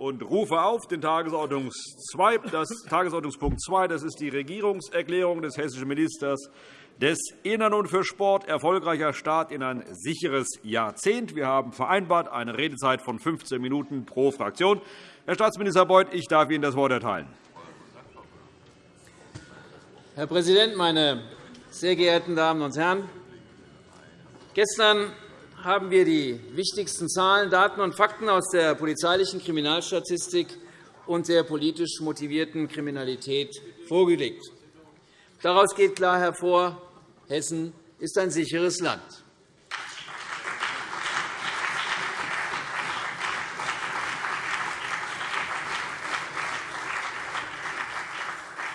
und rufe auf den das Tagesordnungspunkt 2. Das ist die Regierungserklärung des hessischen Ministers des Innern und für Sport erfolgreicher Start in ein sicheres Jahrzehnt. Wir haben vereinbart eine Redezeit von 15 Minuten pro Fraktion. Herr Staatsminister Beuth, ich darf Ihnen das Wort erteilen. Herr Präsident, meine sehr geehrten Damen und Herren! Gestern haben wir die wichtigsten Zahlen, Daten und Fakten aus der polizeilichen Kriminalstatistik und der politisch motivierten Kriminalität vorgelegt. Daraus geht klar hervor, Hessen ist ein sicheres Land.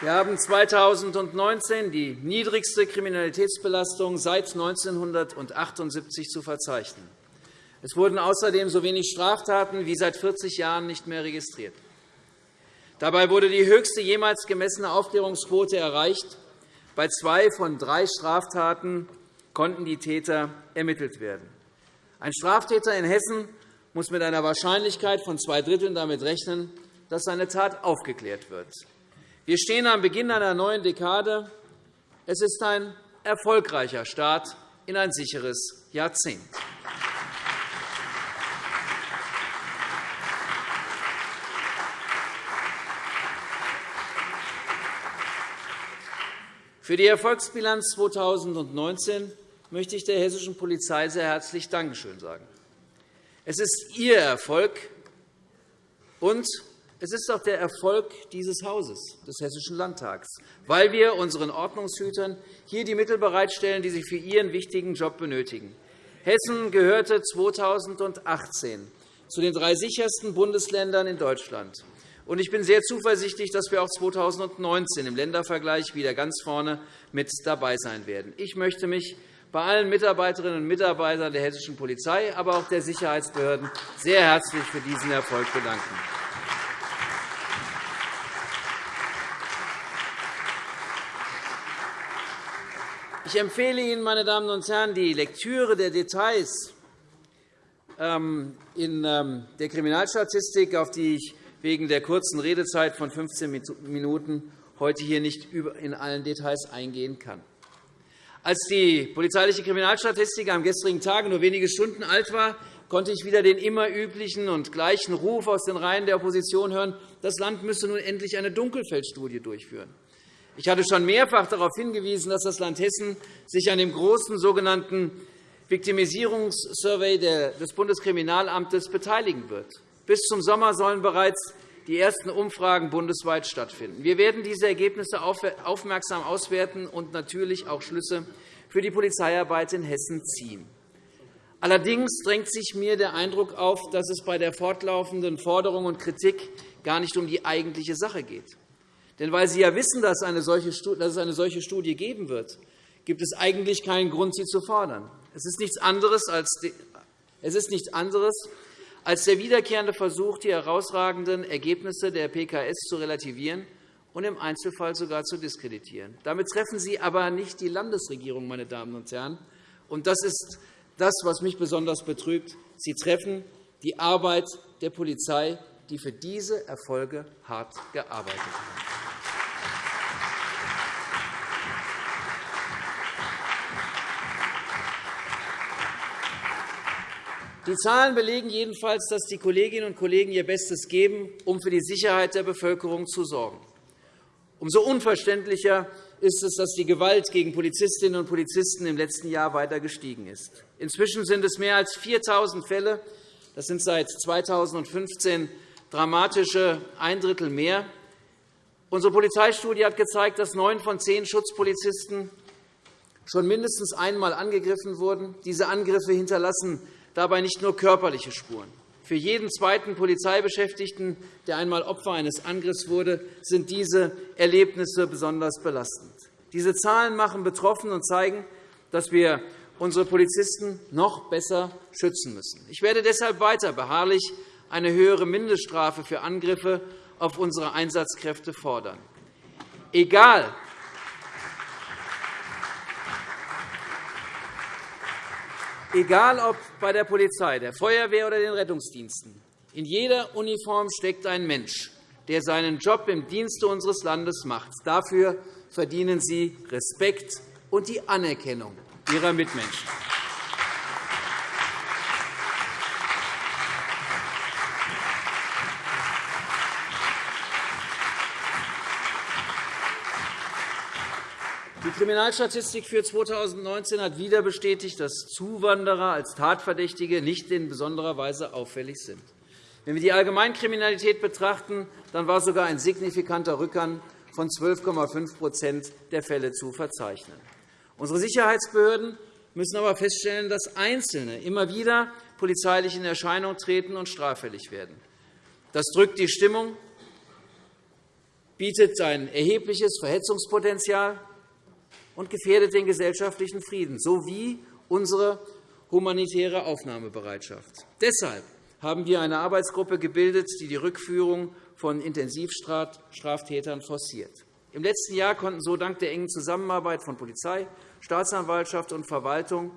Wir haben 2019 die niedrigste Kriminalitätsbelastung seit 1978 zu verzeichnen. Es wurden außerdem so wenig Straftaten wie seit 40 Jahren nicht mehr registriert. Dabei wurde die höchste jemals gemessene Aufklärungsquote erreicht. Bei zwei von drei Straftaten konnten die Täter ermittelt werden. Ein Straftäter in Hessen muss mit einer Wahrscheinlichkeit von zwei Dritteln damit rechnen, dass seine Tat aufgeklärt wird. Wir stehen am Beginn einer neuen Dekade. Es ist ein erfolgreicher Start in ein sicheres Jahrzehnt. Für die Erfolgsbilanz 2019 möchte ich der hessischen Polizei sehr herzlich Dankeschön sagen. Es ist Ihr Erfolg, und es ist auch der Erfolg dieses Hauses, des Hessischen Landtags, weil wir unseren Ordnungshütern hier die Mittel bereitstellen, die sie für ihren wichtigen Job benötigen. Hessen gehörte 2018 zu den drei sichersten Bundesländern in Deutschland. Ich bin sehr zuversichtlich, dass wir auch 2019 im Ländervergleich wieder ganz vorne mit dabei sein werden. Ich möchte mich bei allen Mitarbeiterinnen und Mitarbeitern der hessischen Polizei, aber auch der Sicherheitsbehörden sehr herzlich für diesen Erfolg bedanken. Ich empfehle Ihnen, meine Damen und Herren, die Lektüre der Details ähm, in ähm, der Kriminalstatistik, auf die ich wegen der kurzen Redezeit von 15 Minuten heute hier nicht in allen Details eingehen kann. Als die polizeiliche Kriminalstatistik am gestrigen Tage nur wenige Stunden alt war, konnte ich wieder den immer üblichen und gleichen Ruf aus den Reihen der Opposition hören, das Land müsse nun endlich eine Dunkelfeldstudie durchführen. Ich hatte schon mehrfach darauf hingewiesen, dass das Land Hessen sich an dem großen sogenannten Viktimisierungssurvey des Bundeskriminalamtes beteiligen wird. Bis zum Sommer sollen bereits die ersten Umfragen bundesweit stattfinden. Wir werden diese Ergebnisse aufmerksam auswerten und natürlich auch Schlüsse für die Polizeiarbeit in Hessen ziehen. Allerdings drängt sich mir der Eindruck auf, dass es bei der fortlaufenden Forderung und Kritik gar nicht um die eigentliche Sache geht. Denn weil Sie ja wissen, dass, es eine solche Studie geben wird, gibt es eigentlich keinen Grund, sie zu fordern. Es ist nichts anderes als, der wiederkehrende Versuch, die herausragenden Ergebnisse der PKS zu relativieren und im Einzelfall sogar zu diskreditieren. Damit treffen Sie aber nicht die Landesregierung, meine Damen und Herren. Und das ist das, was mich besonders betrübt. Sie treffen die Arbeit der Polizei, die für diese Erfolge hart gearbeitet hat. Die Zahlen belegen jedenfalls, dass die Kolleginnen und Kollegen ihr Bestes geben, um für die Sicherheit der Bevölkerung zu sorgen. Umso unverständlicher ist es, dass die Gewalt gegen Polizistinnen und Polizisten im letzten Jahr weiter gestiegen ist. Inzwischen sind es mehr als 4.000 Fälle. Das sind seit 2015 dramatische ein Drittel mehr. Unsere Polizeistudie hat gezeigt, dass neun von zehn Schutzpolizisten schon mindestens einmal angegriffen wurden. Diese Angriffe hinterlassen dabei nicht nur körperliche Spuren. Für jeden zweiten Polizeibeschäftigten, der einmal Opfer eines Angriffs wurde, sind diese Erlebnisse besonders belastend. Diese Zahlen machen betroffen und zeigen, dass wir unsere Polizisten noch besser schützen müssen. Ich werde deshalb weiter beharrlich eine höhere Mindeststrafe für Angriffe auf unsere Einsatzkräfte fordern. Egal, Egal ob bei der Polizei, der Feuerwehr oder den Rettungsdiensten, In jeder Uniform steckt ein Mensch, der seinen Job im Dienste unseres Landes macht. Dafür verdienen Sie Respekt und die Anerkennung Ihrer Mitmenschen. Die Kriminalstatistik für 2019 hat wieder bestätigt, dass Zuwanderer als Tatverdächtige nicht in besonderer Weise auffällig sind. Wenn wir die Allgemeinkriminalität betrachten, dann war sogar ein signifikanter Rückgang von 12,5% der Fälle zu verzeichnen. Unsere Sicherheitsbehörden müssen aber feststellen, dass Einzelne immer wieder polizeilich in Erscheinung treten und straffällig werden. Das drückt die Stimmung, bietet ein erhebliches Verhetzungspotenzial und gefährdet den gesellschaftlichen Frieden sowie unsere humanitäre Aufnahmebereitschaft. Deshalb haben wir eine Arbeitsgruppe gebildet, die die Rückführung von Intensivstraftätern forciert. Im letzten Jahr konnten so dank der engen Zusammenarbeit von Polizei, Staatsanwaltschaft und Verwaltung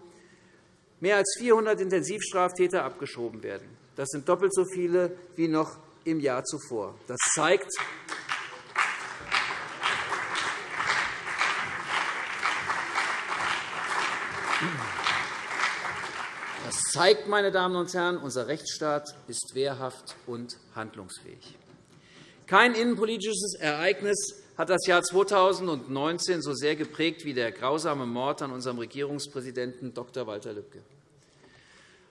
mehr als 400 Intensivstraftäter abgeschoben werden. Das sind doppelt so viele wie noch im Jahr zuvor. Das zeigt, zeigt, meine Damen und Herren, unser Rechtsstaat ist wehrhaft und handlungsfähig. Kein innenpolitisches Ereignis hat das Jahr 2019 so sehr geprägt wie der grausame Mord an unserem Regierungspräsidenten Dr. Walter Lübcke.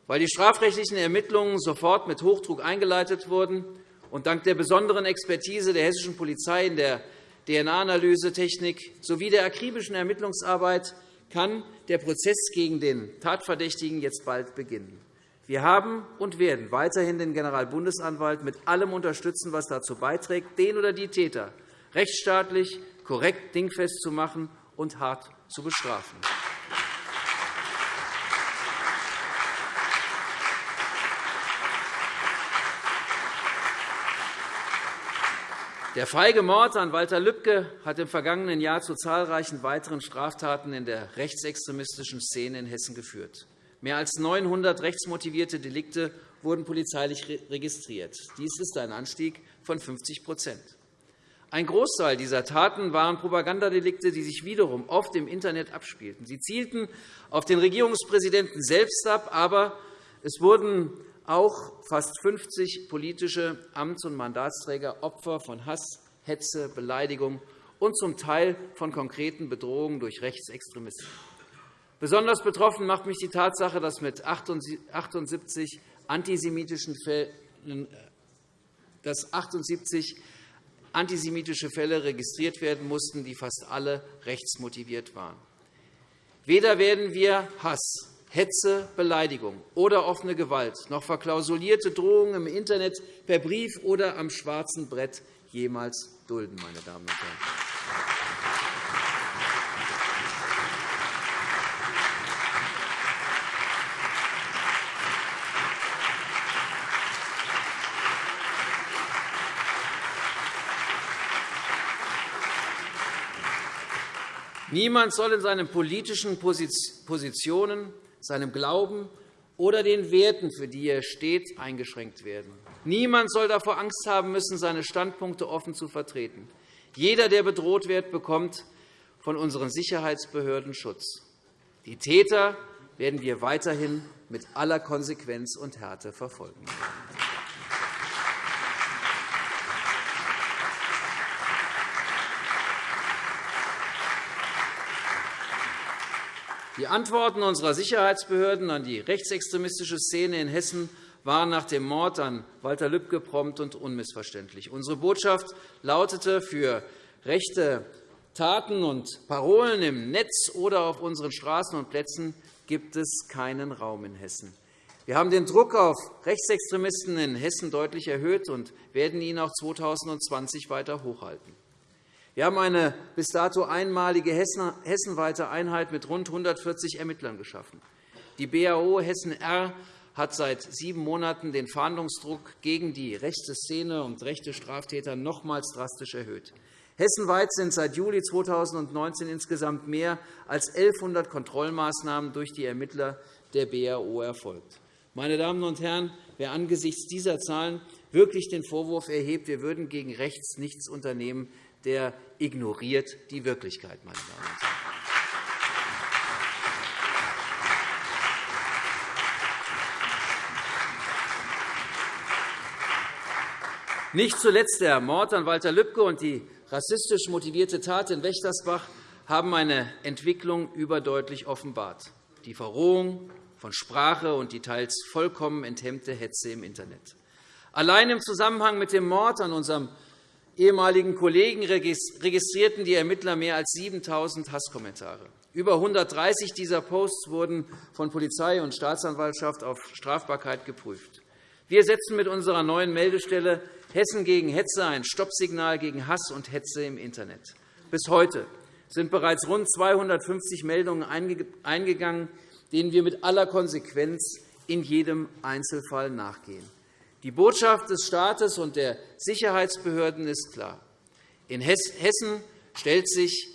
Weil die strafrechtlichen Ermittlungen sofort mit Hochdruck eingeleitet wurden und dank der besonderen Expertise der hessischen Polizei in der DNA-Analysetechnik sowie der akribischen Ermittlungsarbeit kann der Prozess gegen den Tatverdächtigen jetzt bald beginnen. Wir haben und werden weiterhin den Generalbundesanwalt mit allem unterstützen, was dazu beiträgt, den oder die Täter rechtsstaatlich korrekt dingfest zu machen und hart zu bestrafen. Der feige Mord an Walter Lübcke hat im vergangenen Jahr zu zahlreichen weiteren Straftaten in der rechtsextremistischen Szene in Hessen geführt. Mehr als 900 rechtsmotivierte Delikte wurden polizeilich registriert. Dies ist ein Anstieg von 50% Ein Großteil dieser Taten waren Propagandadelikte, die sich wiederum oft im Internet abspielten. Sie zielten auf den Regierungspräsidenten selbst ab, aber es wurden auch fast 50 politische Amts- und Mandatsträger Opfer von Hass, Hetze, Beleidigung und zum Teil von konkreten Bedrohungen durch Rechtsextremisten. Besonders betroffen macht mich die Tatsache, dass mit 78 antisemitischen Fällen dass 78 antisemitische Fälle registriert werden mussten, die fast alle rechtsmotiviert waren. Weder werden wir Hass Hetze, Beleidigung oder offene Gewalt, noch verklausulierte Drohungen im Internet, per Brief oder am schwarzen Brett jemals dulden. Meine Damen und Herren. Niemand soll in seinen politischen Positionen seinem Glauben oder den Werten, für die er steht, eingeschränkt werden. Niemand soll davor Angst haben müssen, seine Standpunkte offen zu vertreten. Jeder, der bedroht wird, bekommt von unseren Sicherheitsbehörden Schutz. Die Täter werden wir weiterhin mit aller Konsequenz und Härte verfolgen. Die Antworten unserer Sicherheitsbehörden an die rechtsextremistische Szene in Hessen waren nach dem Mord an Walter Lübcke prompt und unmissverständlich. Unsere Botschaft lautete, für rechte Taten und Parolen im Netz oder auf unseren Straßen und Plätzen gibt es keinen Raum in Hessen. Wir haben den Druck auf Rechtsextremisten in Hessen deutlich erhöht und werden ihn auch 2020 weiter hochhalten. Wir haben eine bis dato einmalige hessenweite Einheit mit rund 140 Ermittlern geschaffen. Die BAO Hessen-R hat seit sieben Monaten den Fahndungsdruck gegen die rechte Szene und rechte Straftäter nochmals drastisch erhöht. Hessenweit sind seit Juli 2019 insgesamt mehr als 1.100 Kontrollmaßnahmen durch die Ermittler der BAO erfolgt. Meine Damen und Herren, wer angesichts dieser Zahlen wirklich den Vorwurf erhebt, wir würden gegen rechts nichts unternehmen, der ignoriert die Wirklichkeit. Meine Damen und Herren. Nicht zuletzt der Mord an Walter Lübcke und die rassistisch motivierte Tat in Wächtersbach haben eine Entwicklung überdeutlich offenbart. Die Verrohung von Sprache und die teils vollkommen enthemmte Hetze im Internet. Allein im Zusammenhang mit dem Mord an unserem ehemaligen Kollegen registrierten die Ermittler mehr als 7.000 Hasskommentare. Über 130 dieser Posts wurden von Polizei und Staatsanwaltschaft auf Strafbarkeit geprüft. Wir setzen mit unserer neuen Meldestelle Hessen gegen Hetze ein Stoppsignal gegen Hass und Hetze im Internet. Bis heute sind bereits rund 250 Meldungen eingegangen, denen wir mit aller Konsequenz in jedem Einzelfall nachgehen. Die Botschaft des Staates und der Sicherheitsbehörden ist klar. In Hessen stellt sich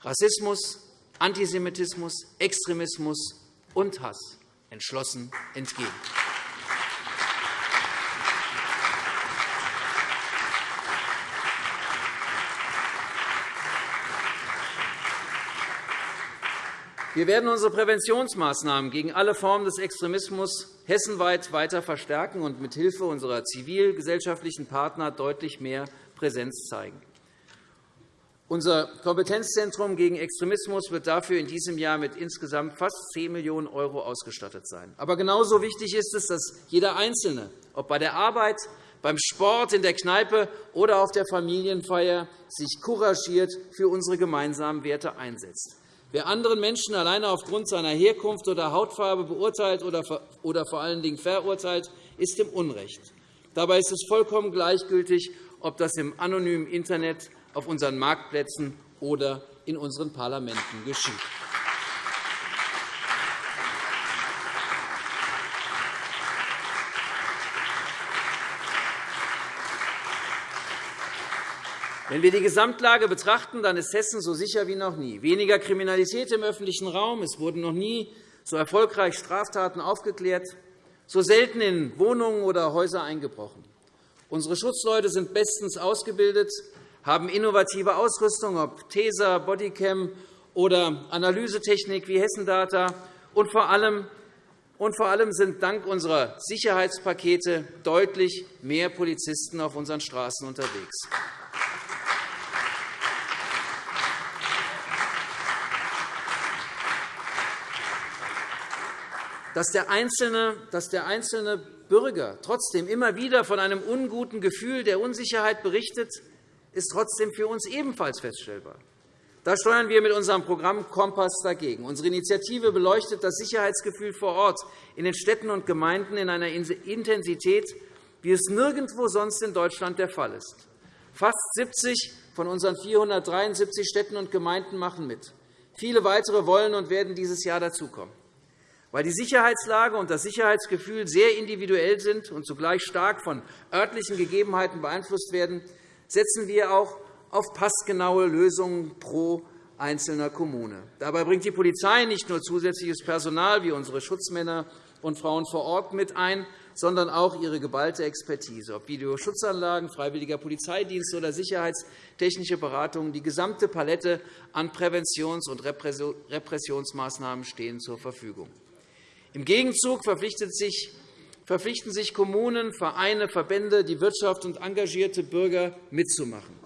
Rassismus, Antisemitismus, Extremismus und Hass entschlossen entgegen. Wir werden unsere Präventionsmaßnahmen gegen alle Formen des Extremismus hessenweit weiter verstärken und mithilfe unserer zivilgesellschaftlichen Partner deutlich mehr Präsenz zeigen. Unser Kompetenzzentrum gegen Extremismus wird dafür in diesem Jahr mit insgesamt fast 10 Millionen € ausgestattet sein. Aber genauso wichtig ist es, dass jeder Einzelne, ob bei der Arbeit, beim Sport, in der Kneipe oder auf der Familienfeier, sich couragiert für unsere gemeinsamen Werte einsetzt. Wer anderen Menschen alleine aufgrund seiner Herkunft oder Hautfarbe beurteilt oder vor allen Dingen verurteilt, ist im Unrecht. Dabei ist es vollkommen gleichgültig, ob das im anonymen Internet, auf unseren Marktplätzen oder in unseren Parlamenten geschieht. Wenn wir die Gesamtlage betrachten, dann ist Hessen so sicher wie noch nie. Weniger Kriminalität im öffentlichen Raum. Es wurden noch nie so erfolgreich Straftaten aufgeklärt, so selten in Wohnungen oder Häuser eingebrochen. Unsere Schutzleute sind bestens ausgebildet, haben innovative Ausrüstung, ob TESA, Bodycam oder Analysetechnik wie Hessendata. Und vor allem und vor allem sind dank unserer Sicherheitspakete deutlich mehr Polizisten auf unseren Straßen unterwegs. Dass der einzelne, dass der einzelne Bürger trotzdem immer wieder von einem unguten Gefühl der Unsicherheit berichtet, ist trotzdem für uns ebenfalls feststellbar. Da steuern wir mit unserem Programm Kompass dagegen. Unsere Initiative beleuchtet das Sicherheitsgefühl vor Ort in den Städten und Gemeinden in einer Intensität, wie es nirgendwo sonst in Deutschland der Fall ist. Fast 70 von unseren 473 Städten und Gemeinden machen mit. Viele weitere wollen und werden dieses Jahr dazukommen. Weil die Sicherheitslage und das Sicherheitsgefühl sehr individuell sind und zugleich stark von örtlichen Gegebenheiten beeinflusst werden, setzen wir auch auf passgenaue Lösungen pro einzelner Kommune. Dabei bringt die Polizei nicht nur zusätzliches Personal wie unsere Schutzmänner und Frauen vor Ort mit ein, sondern auch ihre geballte Expertise, ob Videoschutzanlagen, freiwilliger Polizeidienst oder sicherheitstechnische Beratungen. Die gesamte Palette an Präventions- und Repressionsmaßnahmen stehen zur Verfügung. Im Gegenzug verpflichten sich Kommunen, Vereine, Verbände, die Wirtschaft und engagierte Bürger mitzumachen.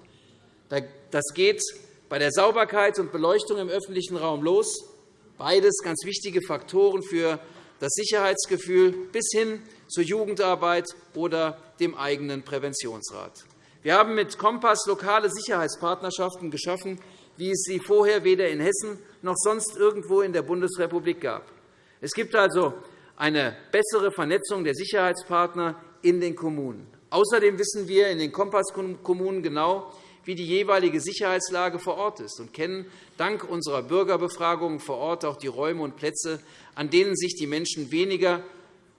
Das geht bei der Sauberkeit und Beleuchtung im öffentlichen Raum los, beides ganz wichtige Faktoren für das Sicherheitsgefühl bis hin zur Jugendarbeit oder dem eigenen Präventionsrat. Wir haben mit Kompass lokale Sicherheitspartnerschaften geschaffen, wie es sie vorher weder in Hessen noch sonst irgendwo in der Bundesrepublik gab. Es gibt also eine bessere Vernetzung der Sicherheitspartner in den Kommunen. Außerdem wissen wir in den Kompasskommunen genau, wie die jeweilige Sicherheitslage vor Ort ist und kennen dank unserer Bürgerbefragungen vor Ort auch die Räume und Plätze, an denen sich die Menschen weniger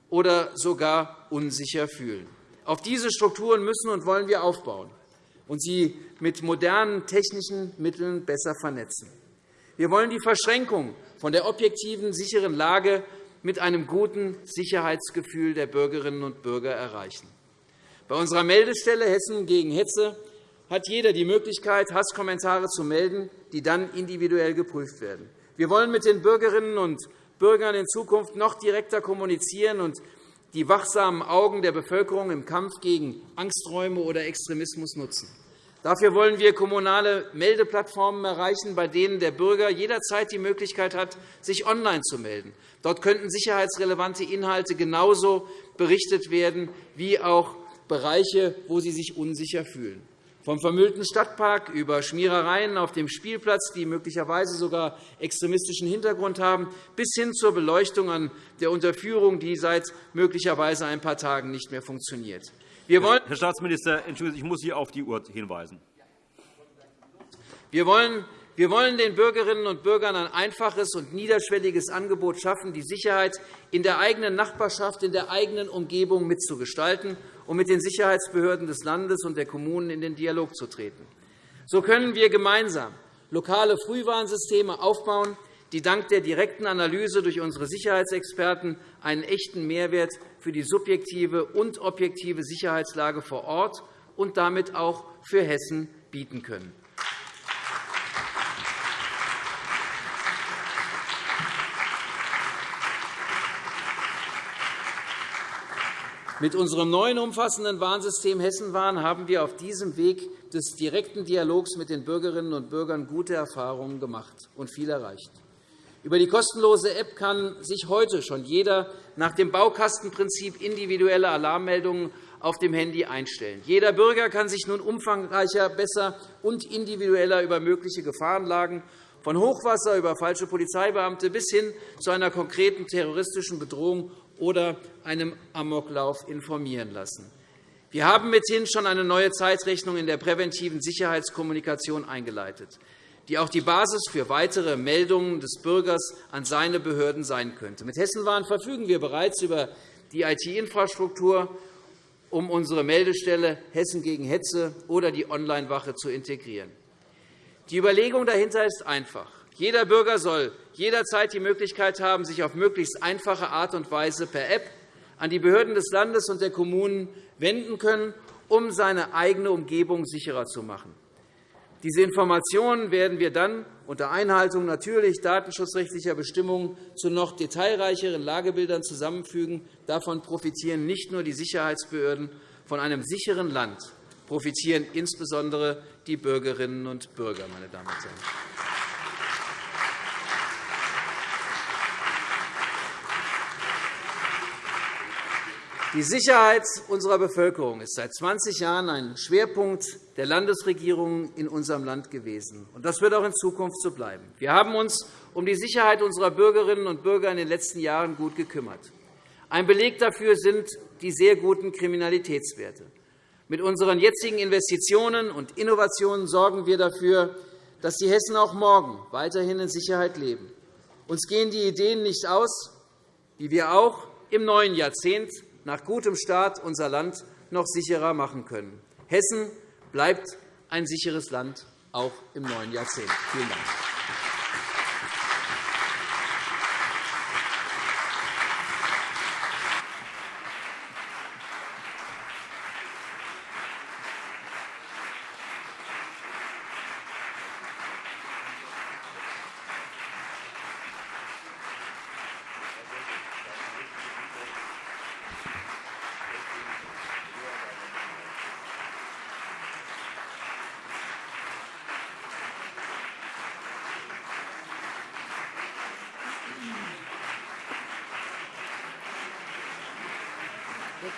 oder sogar unsicher fühlen. Auf diese Strukturen müssen und wollen wir aufbauen und sie mit modernen technischen Mitteln besser vernetzen. Wir wollen die Verschränkung von der objektiven, sicheren Lage mit einem guten Sicherheitsgefühl der Bürgerinnen und Bürger erreichen. Bei unserer Meldestelle Hessen gegen Hetze hat jeder die Möglichkeit, Hasskommentare zu melden, die dann individuell geprüft werden. Wir wollen mit den Bürgerinnen und Bürgern in Zukunft noch direkter kommunizieren und die wachsamen Augen der Bevölkerung im Kampf gegen Angsträume oder Extremismus nutzen. Dafür wollen wir kommunale Meldeplattformen erreichen, bei denen der Bürger jederzeit die Möglichkeit hat, sich online zu melden. Dort könnten sicherheitsrelevante Inhalte genauso berichtet werden wie auch Bereiche, wo sie sich unsicher fühlen. Vom vermüllten Stadtpark über Schmierereien auf dem Spielplatz, die möglicherweise sogar extremistischen Hintergrund haben, bis hin zur Beleuchtung an der Unterführung, die seit möglicherweise ein paar Tagen nicht mehr funktioniert. Wir wollen Herr Staatsminister, entschuldigen Sie, ich muss Sie auf die Uhr hinweisen. Wir wollen wir wollen den Bürgerinnen und Bürgern ein einfaches und niederschwelliges Angebot schaffen, die Sicherheit in der eigenen Nachbarschaft, in der eigenen Umgebung mitzugestalten um mit den Sicherheitsbehörden des Landes und der Kommunen in den Dialog zu treten. So können wir gemeinsam lokale Frühwarnsysteme aufbauen, die dank der direkten Analyse durch unsere Sicherheitsexperten einen echten Mehrwert für die subjektive und objektive Sicherheitslage vor Ort und damit auch für Hessen bieten können. Mit unserem neuen umfassenden Warnsystem Hessenwarn haben wir auf diesem Weg des direkten Dialogs mit den Bürgerinnen und Bürgern gute Erfahrungen gemacht und viel erreicht. Über die kostenlose App kann sich heute schon jeder nach dem Baukastenprinzip individuelle Alarmmeldungen auf dem Handy einstellen. Jeder Bürger kann sich nun umfangreicher, besser und individueller über mögliche Gefahrenlagen von Hochwasser über falsche Polizeibeamte bis hin zu einer konkreten terroristischen Bedrohung oder einem Amoklauf informieren lassen. Wir haben mithin schon eine neue Zeitrechnung in der präventiven Sicherheitskommunikation eingeleitet, die auch die Basis für weitere Meldungen des Bürgers an seine Behörden sein könnte. Mit Hessenwahn verfügen wir bereits über die IT-Infrastruktur, um unsere Meldestelle Hessen gegen Hetze oder die Online-Wache zu integrieren. Die Überlegung dahinter ist einfach. Jeder Bürger soll jederzeit die Möglichkeit haben, sich auf möglichst einfache Art und Weise per App an die Behörden des Landes und der Kommunen wenden können, um seine eigene Umgebung sicherer zu machen. Diese Informationen werden wir dann unter Einhaltung natürlich datenschutzrechtlicher Bestimmungen zu noch detailreicheren Lagebildern zusammenfügen. Davon profitieren nicht nur die Sicherheitsbehörden. Von einem sicheren Land profitieren insbesondere die Bürgerinnen und Bürger. Meine Damen und Herren. Die Sicherheit unserer Bevölkerung ist seit 20 Jahren ein Schwerpunkt der Landesregierung in unserem Land gewesen. Das wird auch in Zukunft so bleiben. Wir haben uns um die Sicherheit unserer Bürgerinnen und Bürger in den letzten Jahren gut gekümmert. Ein Beleg dafür sind die sehr guten Kriminalitätswerte. Mit unseren jetzigen Investitionen und Innovationen sorgen wir dafür, dass die Hessen auch morgen weiterhin in Sicherheit leben. Uns gehen die Ideen nicht aus, wie wir auch im neuen Jahrzehnt nach gutem Start unser Land noch sicherer machen können. Hessen bleibt ein sicheres Land, auch im neuen Jahrzehnt. Vielen Dank.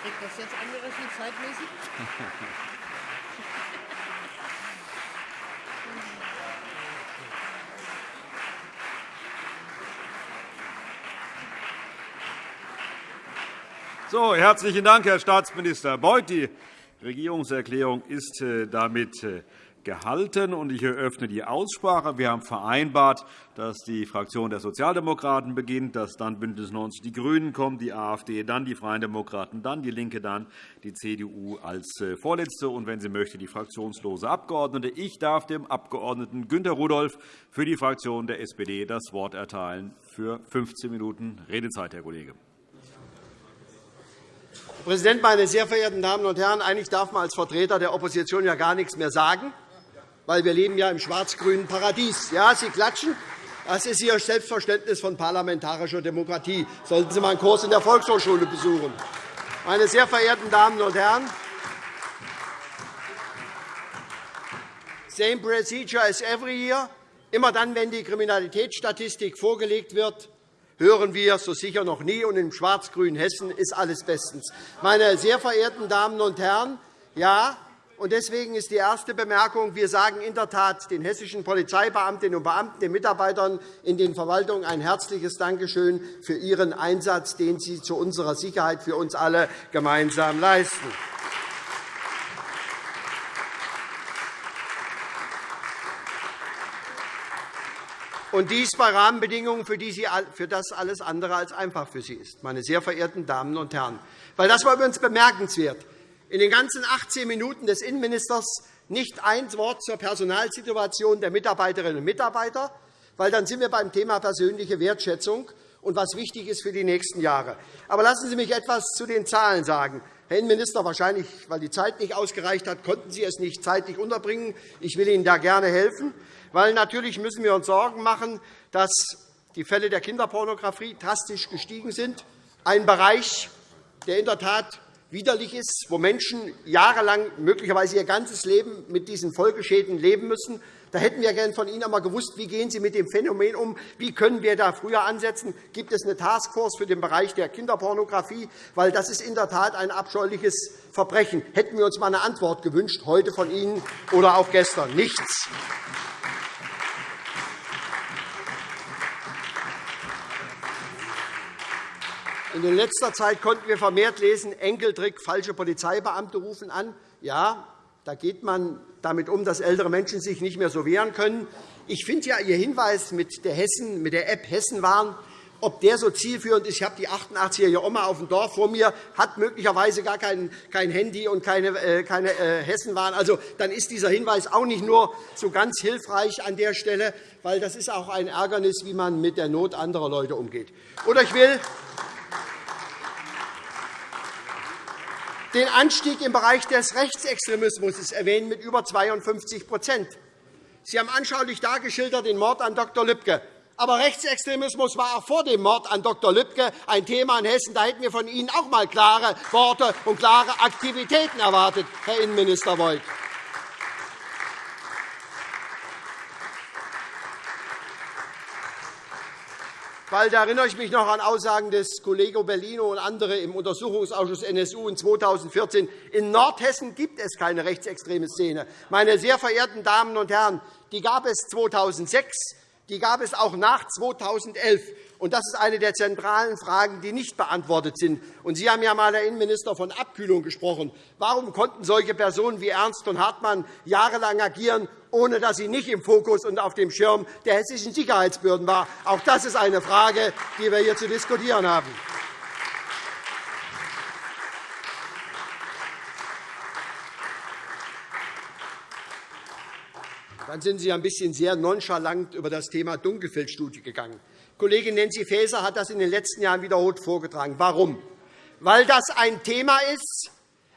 So, herzlichen Dank, Herr Staatsminister Beuth. Die Regierungserklärung ist äh, damit äh, gehalten. Ich eröffne die Aussprache. Wir haben vereinbart, dass die Fraktion der Sozialdemokraten beginnt, dass dann BÜNDNIS 90 die GRÜNEN kommen, die AfD, dann die Freien Demokraten, dann DIE LINKE, dann die CDU als äh, Vorletzte und, wenn sie möchte, die fraktionslose Abgeordnete. Ich darf dem Abg. Günter Rudolph für die Fraktion der SPD das Wort erteilen für 15 Minuten Redezeit, Herr Kollege. Herr Präsident, meine sehr verehrten Damen und Herren! Eigentlich darf man als Vertreter der Opposition ja gar nichts mehr sagen, weil wir leben ja im schwarz-grünen Paradies. Ja, Sie klatschen. Das ist Ihr Selbstverständnis von parlamentarischer Demokratie. Sollten Sie mal einen Kurs in der Volkshochschule besuchen. Meine sehr verehrten Damen und Herren, same procedure as every year. Immer dann, wenn die Kriminalitätsstatistik vorgelegt wird, hören wir so sicher noch nie. Und im schwarz-grünen Hessen ist alles bestens. Meine sehr verehrten Damen und Herren, ja, deswegen ist die erste Bemerkung, wir sagen in der Tat den hessischen Polizeibeamtinnen und Beamten, den Mitarbeitern in den Verwaltungen ein herzliches Dankeschön für ihren Einsatz, den sie zu unserer Sicherheit für uns alle gemeinsam leisten. Und dies bei Rahmenbedingungen, für, die sie, für das alles andere als einfach für Sie ist, meine sehr verehrten Damen und Herren. Weil das war übrigens bemerkenswert. In den ganzen 18 Minuten des Innenministers nicht ein Wort zur Personalsituation der Mitarbeiterinnen und Mitarbeiter, weil dann sind wir beim Thema persönliche Wertschätzung und was wichtig ist für die nächsten Jahre. Aber lassen Sie mich etwas zu den Zahlen sagen. Herr Innenminister, wahrscheinlich, weil die Zeit nicht ausgereicht hat, konnten Sie es nicht zeitlich unterbringen. Ich will Ihnen da gerne helfen weil natürlich müssen wir uns Sorgen machen, dass die Fälle der Kinderpornografie drastisch gestiegen sind. Ein Bereich, der in der Tat widerlich ist, wo Menschen jahrelang, möglicherweise ihr ganzes Leben mit diesen Folgeschäden leben müssen. Da hätten wir gerne von Ihnen einmal gewusst, wie gehen Sie mit dem Phänomen um? Wie können wir da früher ansetzen? Gibt es eine Taskforce für den Bereich der Kinderpornografie? Weil das ist in der Tat ein abscheuliches Verbrechen. Hätten wir uns einmal eine Antwort gewünscht, heute von Ihnen oder auch gestern. Nichts. In letzter Zeit konnten wir vermehrt lesen, Enkeltrick, falsche Polizeibeamte rufen an. Ja, da geht man damit um, dass ältere Menschen sich nicht mehr so wehren können. Ich finde ja Ihr Hinweis mit der, Hessen, mit der App Hessenwarn, ob der so zielführend ist. Ich habe die 88er Oma auf dem Dorf vor mir, hat möglicherweise gar kein, kein Handy und keine, äh, keine äh, Hessenwarn. Also, dann ist dieser Hinweis auch nicht nur so ganz hilfreich an der Stelle, weil das ist auch ein Ärgernis, wie man mit der Not anderer Leute umgeht. Oder ich will den Anstieg im Bereich des Rechtsextremismus erwähnen mit über 52% Sie haben anschaulich dargeschildert den Mord an Dr. Lübcke. Aber Rechtsextremismus war auch vor dem Mord an Dr. Lübcke ein Thema in Hessen. Da hätten wir von Ihnen auch einmal klare Worte und klare Aktivitäten erwartet, Herr Innenminister Beuth. Weil da erinnere ich mich noch an Aussagen des Kollegen Bellino und andere im Untersuchungsausschuss NSU in 2014. In Nordhessen gibt es keine rechtsextreme Szene. Meine sehr verehrten Damen und Herren, die gab es 2006, die gab es auch nach 2011. Und das ist eine der zentralen Fragen, die nicht beantwortet sind. Und Sie haben ja einmal, Herr Innenminister, von Abkühlung gesprochen. Warum konnten solche Personen wie Ernst und Hartmann jahrelang agieren, ohne dass sie nicht im Fokus und auf dem Schirm der hessischen Sicherheitsbehörden waren? Auch das ist eine Frage, die wir hier zu diskutieren haben. Dann sind Sie ein bisschen sehr nonchalant über das Thema Dunkelfeldstudie gegangen. Kollegin Nancy Faeser hat das in den letzten Jahren wiederholt vorgetragen. Warum? Weil das ein Thema ist,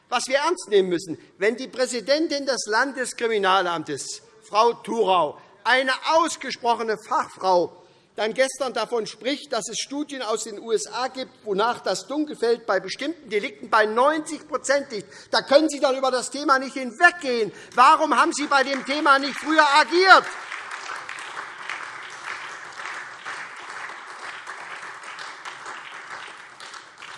was wir ernst nehmen müssen. Wenn die Präsidentin des Landeskriminalamtes, Frau Thurau, eine ausgesprochene Fachfrau, dann gestern davon spricht, dass es Studien aus den USA gibt, wonach das Dunkelfeld bei bestimmten Delikten bei 90% liegt. Da können Sie doch über das Thema nicht hinweggehen. Warum haben Sie bei dem Thema nicht früher agiert?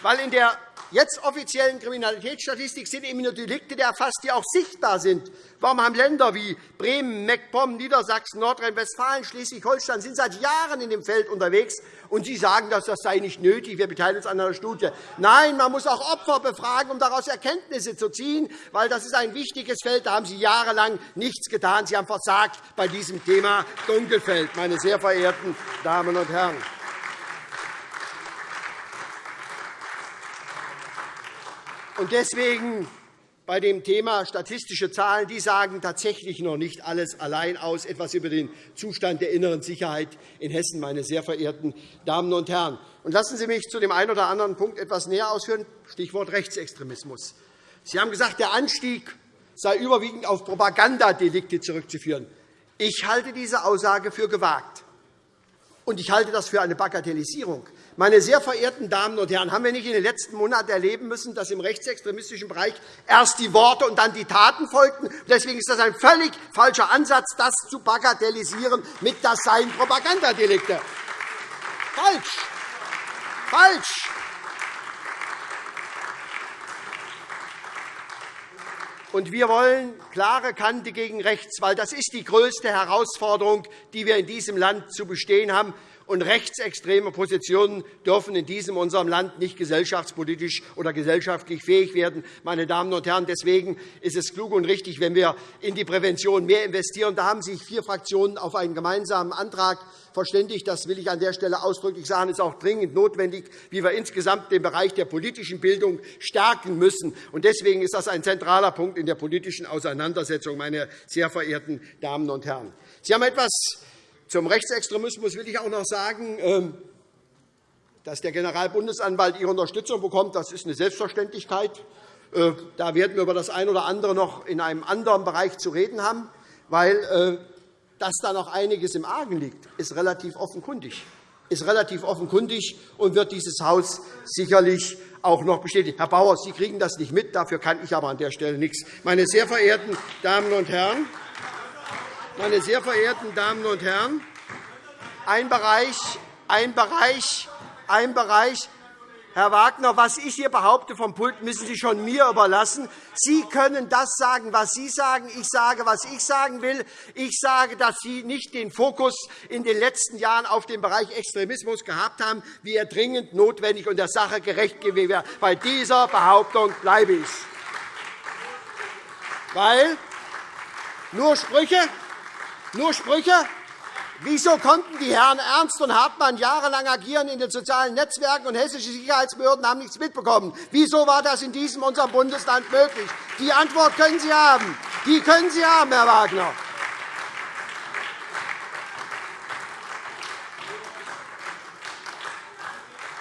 weil in der jetzt offiziellen Kriminalitätsstatistik sind eben nur Delikte erfasst, die auch sichtbar sind. Warum haben Länder wie Bremen, Meckpomm, Niedersachsen, Nordrhein-Westfalen, Schleswig-Holstein sind seit Jahren in dem Feld unterwegs, und Sie sagen, dass das sei nicht nötig, wir beteiligen uns an einer Studie. Nein, man muss auch Opfer befragen, um daraus Erkenntnisse zu ziehen, weil das ist ein wichtiges Feld. Da haben Sie jahrelang nichts getan. Sie haben versagt bei diesem Thema Dunkelfeld, meine sehr verehrten Damen und Herren. Und deswegen bei dem Thema statistische Zahlen, die sagen tatsächlich noch nicht alles allein aus, etwas über den Zustand der inneren Sicherheit in Hessen, meine sehr verehrten Damen und Herren. Und lassen Sie mich zu dem einen oder anderen Punkt etwas näher ausführen, Stichwort Rechtsextremismus. Sie haben gesagt, der Anstieg sei überwiegend auf Propagandadelikte zurückzuführen. Ich halte diese Aussage für gewagt, und ich halte das für eine Bagatellisierung. Meine sehr verehrten Damen und Herren, haben wir nicht in den letzten Monaten erleben müssen, dass im rechtsextremistischen Bereich erst die Worte und dann die Taten folgten? Deswegen ist das ein völlig falscher Ansatz, das zu bagatellisieren mit das seien Propagandadelikte. Falsch. Falsch. Und wir wollen klare Kante gegen rechts, weil das ist die größte Herausforderung, die wir in diesem Land zu bestehen haben und rechtsextreme Positionen dürfen in diesem unserem Land nicht gesellschaftspolitisch oder gesellschaftlich fähig werden. Meine Damen und Herren, deswegen ist es klug und richtig, wenn wir in die Prävention mehr investieren. Da haben sich vier Fraktionen auf einen gemeinsamen Antrag verständigt. Das will ich an der Stelle ausdrücklich sagen. Es ist auch dringend notwendig, wie wir insgesamt den Bereich der politischen Bildung stärken müssen. Deswegen ist das ein zentraler Punkt in der politischen Auseinandersetzung, meine sehr verehrten Damen und Herren. Sie haben etwas zum Rechtsextremismus will ich auch noch sagen, ähm, dass der Generalbundesanwalt Ihre Unterstützung bekommt. Das ist eine Selbstverständlichkeit. Äh, da werden wir über das eine oder andere noch in einem anderen Bereich zu reden haben, weil äh, dass da noch einiges im Argen liegt, ist relativ offenkundig ist relativ offenkundig und wird dieses Haus sicherlich auch noch bestätigen. Herr Bauer, Sie kriegen das nicht mit, dafür kann ich aber an der Stelle nichts. Meine sehr verehrten Damen und Herren, meine sehr verehrten Damen und Herren, ein Bereich, ein Bereich, ein Bereich, Herr Wagner, was ich hier behaupte vom Pult, müssen Sie schon mir überlassen. Sie können das sagen, was Sie sagen. Ich sage, was ich sagen will. Ich sage, dass Sie nicht den Fokus in den letzten Jahren auf den Bereich Extremismus gehabt haben, wie er dringend notwendig und der Sache gerecht gewesen wäre. Bei dieser Behauptung bleibe ich. Weil nur Sprüche, nur Sprüche? Wieso konnten die Herren Ernst und Hartmann jahrelang agieren in den sozialen Netzwerken und hessische Sicherheitsbehörden haben nichts mitbekommen? Wieso war das in diesem unserem Bundesland möglich? Die Antwort können Sie haben. Die können Sie haben, Herr Wagner.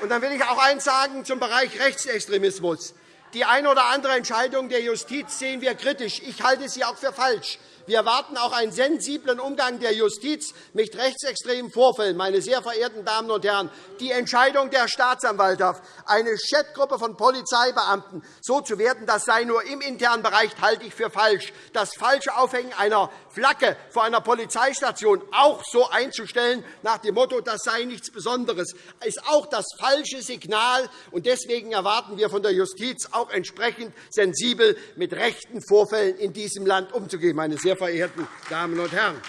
Und dann will ich auch eines sagen zum Bereich Rechtsextremismus. Die eine oder andere Entscheidung der Justiz sehen wir kritisch. Ich halte sie auch für falsch. Wir erwarten auch einen sensiblen Umgang der Justiz mit rechtsextremen Vorfällen. Meine sehr verehrten Damen und Herren, die Entscheidung der Staatsanwaltschaft, eine Chatgruppe von Polizeibeamten so zu werten, das sei nur im internen Bereich, halte ich für falsch. Das falsche Aufhängen einer Flagge vor einer Polizeistation auch so einzustellen, nach dem Motto, das sei nichts Besonderes, ist auch das falsche Signal. Deswegen erwarten wir von der Justiz auch entsprechend sensibel mit rechten Vorfällen in diesem Land umzugehen. Meine sehr verehrten Damen und Herren.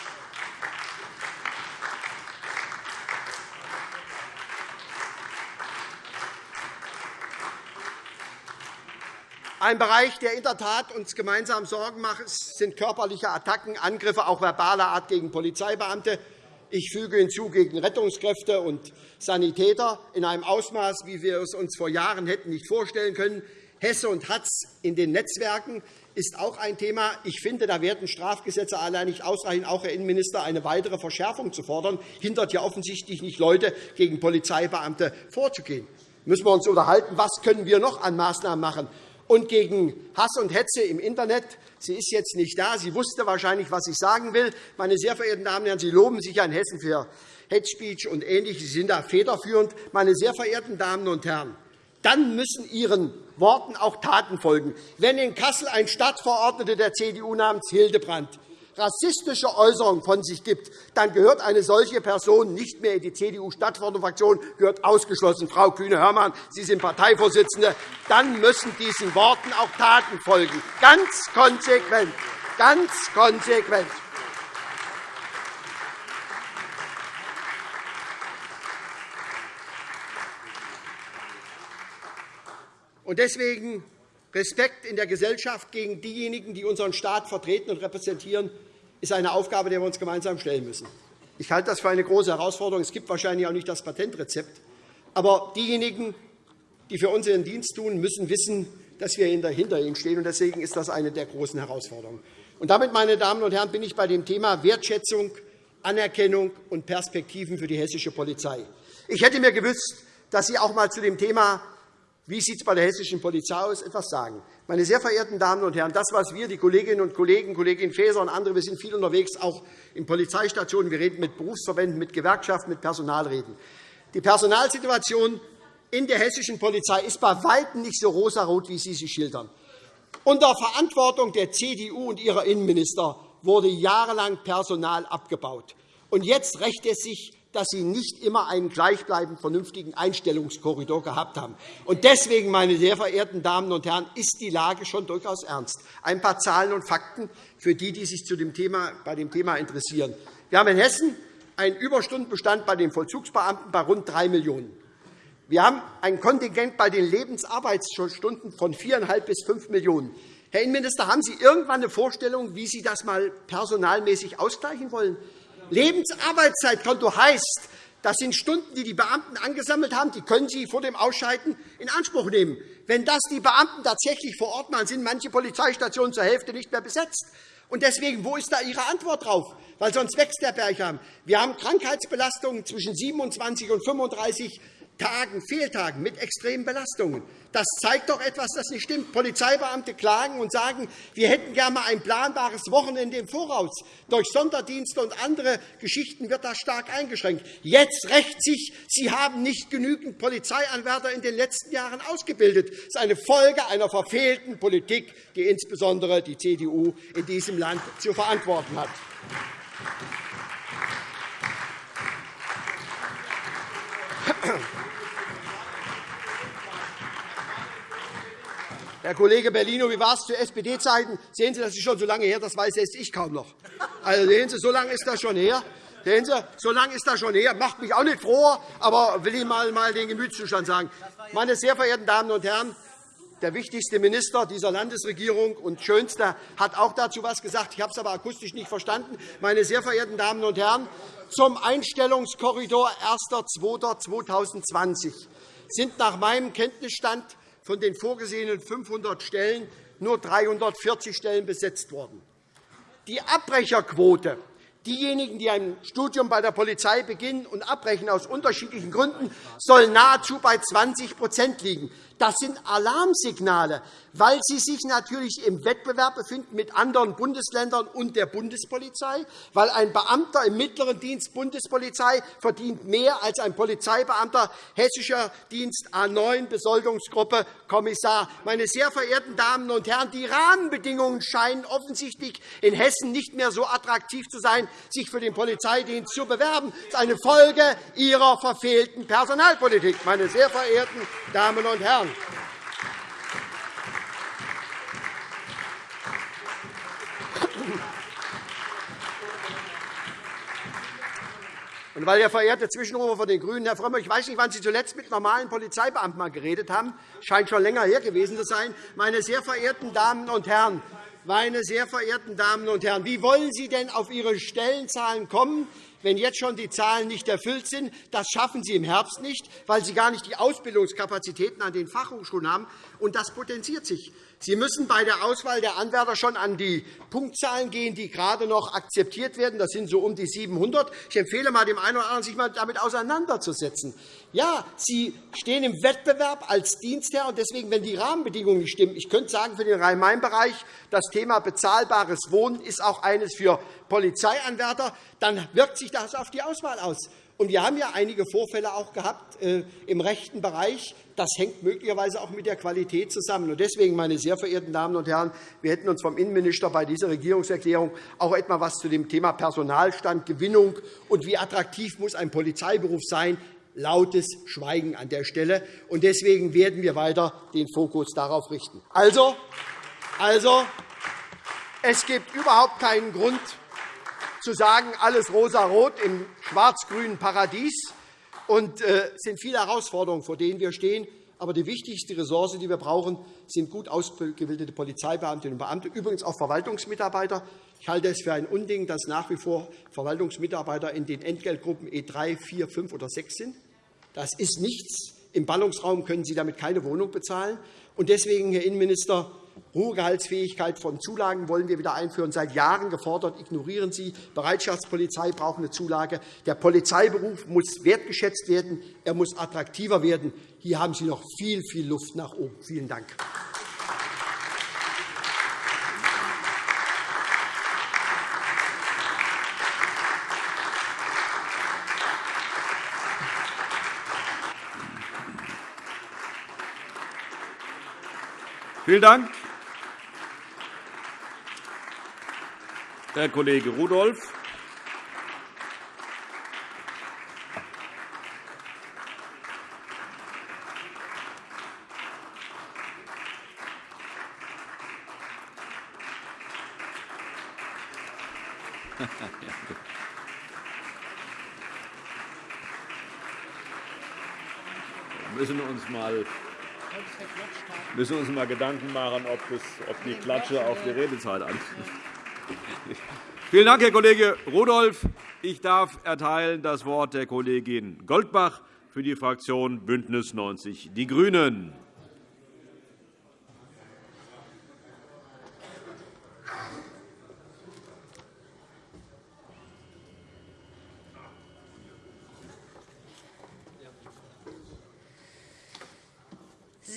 Ein Bereich, der in der Tat uns gemeinsam Sorgen macht, sind körperliche Attacken, Angriffe auch verbaler Art gegen Polizeibeamte. Ich füge hinzu gegen Rettungskräfte und Sanitäter in einem Ausmaß, wie wir es uns vor Jahren hätten nicht vorstellen können. Hesse und Hatz in den Netzwerken ist auch ein Thema. Ich finde, da werden Strafgesetze allein nicht ausreichen, auch Herr Innenminister, eine weitere Verschärfung zu fordern, hindert ja offensichtlich nicht Leute, gegen Polizeibeamte vorzugehen. Müssen wir uns unterhalten, was können wir noch an Maßnahmen machen und gegen Hass und Hetze im Internet. Sie ist jetzt nicht da. Sie wusste wahrscheinlich, was ich sagen will. Meine sehr verehrten Damen und Herren, Sie loben sich in Hessen für Hate Speech und Ähnliches. Sie sind da federführend. Meine sehr verehrten Damen und Herren, dann müssen Ihren Worten auch Taten folgen. Wenn in Kassel ein Stadtverordneter der CDU namens Hildebrand rassistische Äußerungen von sich gibt, dann gehört eine solche Person nicht mehr in die CDU-Stadtverordnetenfraktion, gehört ausgeschlossen. Frau Kühne-Hörmann, Sie sind Parteivorsitzende. Dann müssen diesen Worten auch Taten folgen. Ganz konsequent. Ganz konsequent. Deswegen Respekt in der Gesellschaft gegen diejenigen, die unseren Staat vertreten und repräsentieren, ist eine Aufgabe, der wir uns gemeinsam stellen müssen. Ich halte das für eine große Herausforderung. Es gibt wahrscheinlich auch nicht das Patentrezept. Aber diejenigen, die für uns ihren Dienst tun, müssen wissen, dass wir hinter ihnen stehen. Deswegen ist das eine der großen Herausforderungen. Und damit, meine Damen und Herren, bin ich bei dem Thema Wertschätzung, Anerkennung und Perspektiven für die hessische Polizei. Ich hätte mir gewünscht, dass Sie auch einmal zu dem Thema wie sieht es bei der hessischen Polizei aus? Etwas sagen. Meine sehr verehrten Damen und Herren, das, was wir, die Kolleginnen und Kollegen, Kollegin Faeser und andere, wir sind viel unterwegs, auch in Polizeistationen, wir reden mit Berufsverbänden, mit Gewerkschaften, mit Personal reden. Die Personalsituation in der hessischen Polizei ist bei Weitem nicht so rosarot, wie Sie sie schildern. Unter Verantwortung der CDU und ihrer Innenminister wurde jahrelang Personal abgebaut. Und jetzt rächt es sich dass Sie nicht immer einen gleichbleibend vernünftigen Einstellungskorridor gehabt haben. Deswegen, meine sehr verehrten Damen und Herren, ist die Lage schon durchaus ernst. Ein paar Zahlen und Fakten für die, die sich zu dem Thema, bei dem Thema interessieren. Wir haben in Hessen einen Überstundenbestand bei den Vollzugsbeamten bei rund 3 Millionen Wir haben ein Kontingent bei den Lebensarbeitsstunden von 4,5 bis 5 Millionen Herr Innenminister, haben Sie irgendwann eine Vorstellung, wie Sie das mal personalmäßig ausgleichen wollen? Lebensarbeitszeitkonto heißt, das sind Stunden, die die Beamten angesammelt haben. Die können Sie vor dem Ausscheiden in Anspruch nehmen. Wenn das die Beamten tatsächlich vor Ort machen, sind manche Polizeistationen zur Hälfte nicht mehr besetzt. Und deswegen, wo ist da Ihre Antwort darauf? Weil sonst wächst der Berg. Wir haben Krankheitsbelastungen zwischen 27 und 35 Tagen, Fehltagen mit extremen Belastungen. Das zeigt doch etwas, das nicht stimmt. Polizeibeamte klagen und sagen, wir hätten gerne einmal ein planbares Wochenende im Voraus. Durch Sonderdienste und andere Geschichten wird das stark eingeschränkt. Jetzt rächt sich, Sie haben nicht genügend Polizeianwärter in den letzten Jahren ausgebildet. Das ist eine Folge einer verfehlten Politik, die insbesondere die CDU in diesem Land zu verantworten hat. Herr Kollege Bellino, wie war es zu SPD-Zeiten? Sehen Sie, das ist schon so lange her, das weiß selbst ich kaum noch. Also, sehen Sie, so lange ist das schon her. Sehen Sie, so lange ist das schon her. Macht mich auch nicht froh, aber will Ihnen mal, mal den Gemütszustand sagen. Meine sehr verehrten Damen und Herren, der wichtigste Minister dieser Landesregierung und Schönster hat auch dazu etwas gesagt. Ich habe es aber akustisch nicht verstanden. Meine sehr verehrten Damen und Herren, zum Einstellungskorridor 1.2.2020 sind nach meinem Kenntnisstand von den vorgesehenen 500 Stellen nur 340 Stellen besetzt worden. Die Abbrecherquote Diejenigen, die ein Studium bei der Polizei beginnen und abbrechen aus unterschiedlichen Gründen, soll nahezu bei 20% liegen. Das sind Alarmsignale, weil sie sich natürlich im Wettbewerb befinden mit anderen Bundesländern und der Bundespolizei, weil ein Beamter im mittleren Dienst Bundespolizei verdient mehr als ein Polizeibeamter hessischer Dienst A 9 Besoldungsgruppe Kommissar. Meine sehr verehrten Damen und Herren, die Rahmenbedingungen scheinen offensichtlich in Hessen nicht mehr so attraktiv zu sein, sich für den Polizeidienst zu bewerben. Das ist eine Folge Ihrer verfehlten Personalpolitik, meine sehr verehrten Damen und Herren. Und weil der verehrte Zwischenrufer von den GRÜNEN, Herr Frömmrich, ich weiß nicht, wann Sie zuletzt mit normalen Polizeibeamten mal geredet haben, scheint schon länger her gewesen zu sein. Meine sehr verehrten Damen und Herren, meine sehr verehrten Damen und Herren, wie wollen Sie denn auf Ihre Stellenzahlen kommen, wenn jetzt schon die Zahlen nicht erfüllt sind. Das schaffen Sie im Herbst nicht, weil Sie gar nicht die Ausbildungskapazitäten an den Fachhochschulen haben. Und das potenziert sich. Sie müssen bei der Auswahl der Anwärter schon an die Punktzahlen gehen, die gerade noch akzeptiert werden. Das sind so um die 700. Ich empfehle mal dem einen oder anderen, sich mal damit auseinanderzusetzen. Ja, Sie stehen im Wettbewerb als Dienstherr, und deswegen, wenn die Rahmenbedingungen nicht stimmen, ich könnte sagen, für den Rhein-Main-Bereich das Thema bezahlbares Wohnen ist auch eines für Polizeianwärter, dann wirkt sich das auf die Auswahl aus. Und wir haben ja einige Vorfälle auch gehabt äh, im rechten Bereich. Das hängt möglicherweise auch mit der Qualität zusammen. Und deswegen, meine sehr verehrten Damen und Herren, wir hätten uns vom Innenminister bei dieser Regierungserklärung auch etwa etwas zu dem Thema Personalstand, Gewinnung und wie attraktiv muss ein Polizeiberuf sein, lautes Schweigen an der Stelle. Und deswegen werden wir weiter den Fokus darauf richten. Also, also es gibt überhaupt keinen Grund, zu sagen, alles rosarot im schwarz-grünen Paradies. Und es äh, sind viele Herausforderungen, vor denen wir stehen. Aber die wichtigste Ressource, die wir brauchen, sind gut ausgebildete Polizeibeamtinnen und Beamte, übrigens auch Verwaltungsmitarbeiter. Ich halte es für ein Unding, dass nach wie vor Verwaltungsmitarbeiter in den Entgeltgruppen E3, 4, 5 oder 6 sind. Das ist nichts. Im Ballungsraum können Sie damit keine Wohnung bezahlen. Deswegen, Herr Innenminister, Ruhegehaltsfähigkeit von Zulagen wollen wir wieder einführen. Seit Jahren gefordert, ignorieren Sie. Bereitschaftspolizei braucht eine Zulage. Der Polizeiberuf muss wertgeschätzt werden. Er muss attraktiver werden. Hier haben Sie noch viel, viel Luft nach oben. Vielen Dank. Vielen Dank. Herr Kollege Rudolph. Wir müssen uns mal müssen uns mal Gedanken machen, ob, das, ob die Klatsche auf die Redezeit an. Vielen Dank, Herr Kollege Rudolph. Ich darf erteilen das Wort der Kollegin Goldbach für die Fraktion BÜNDNIS 90 die GRÜNEN.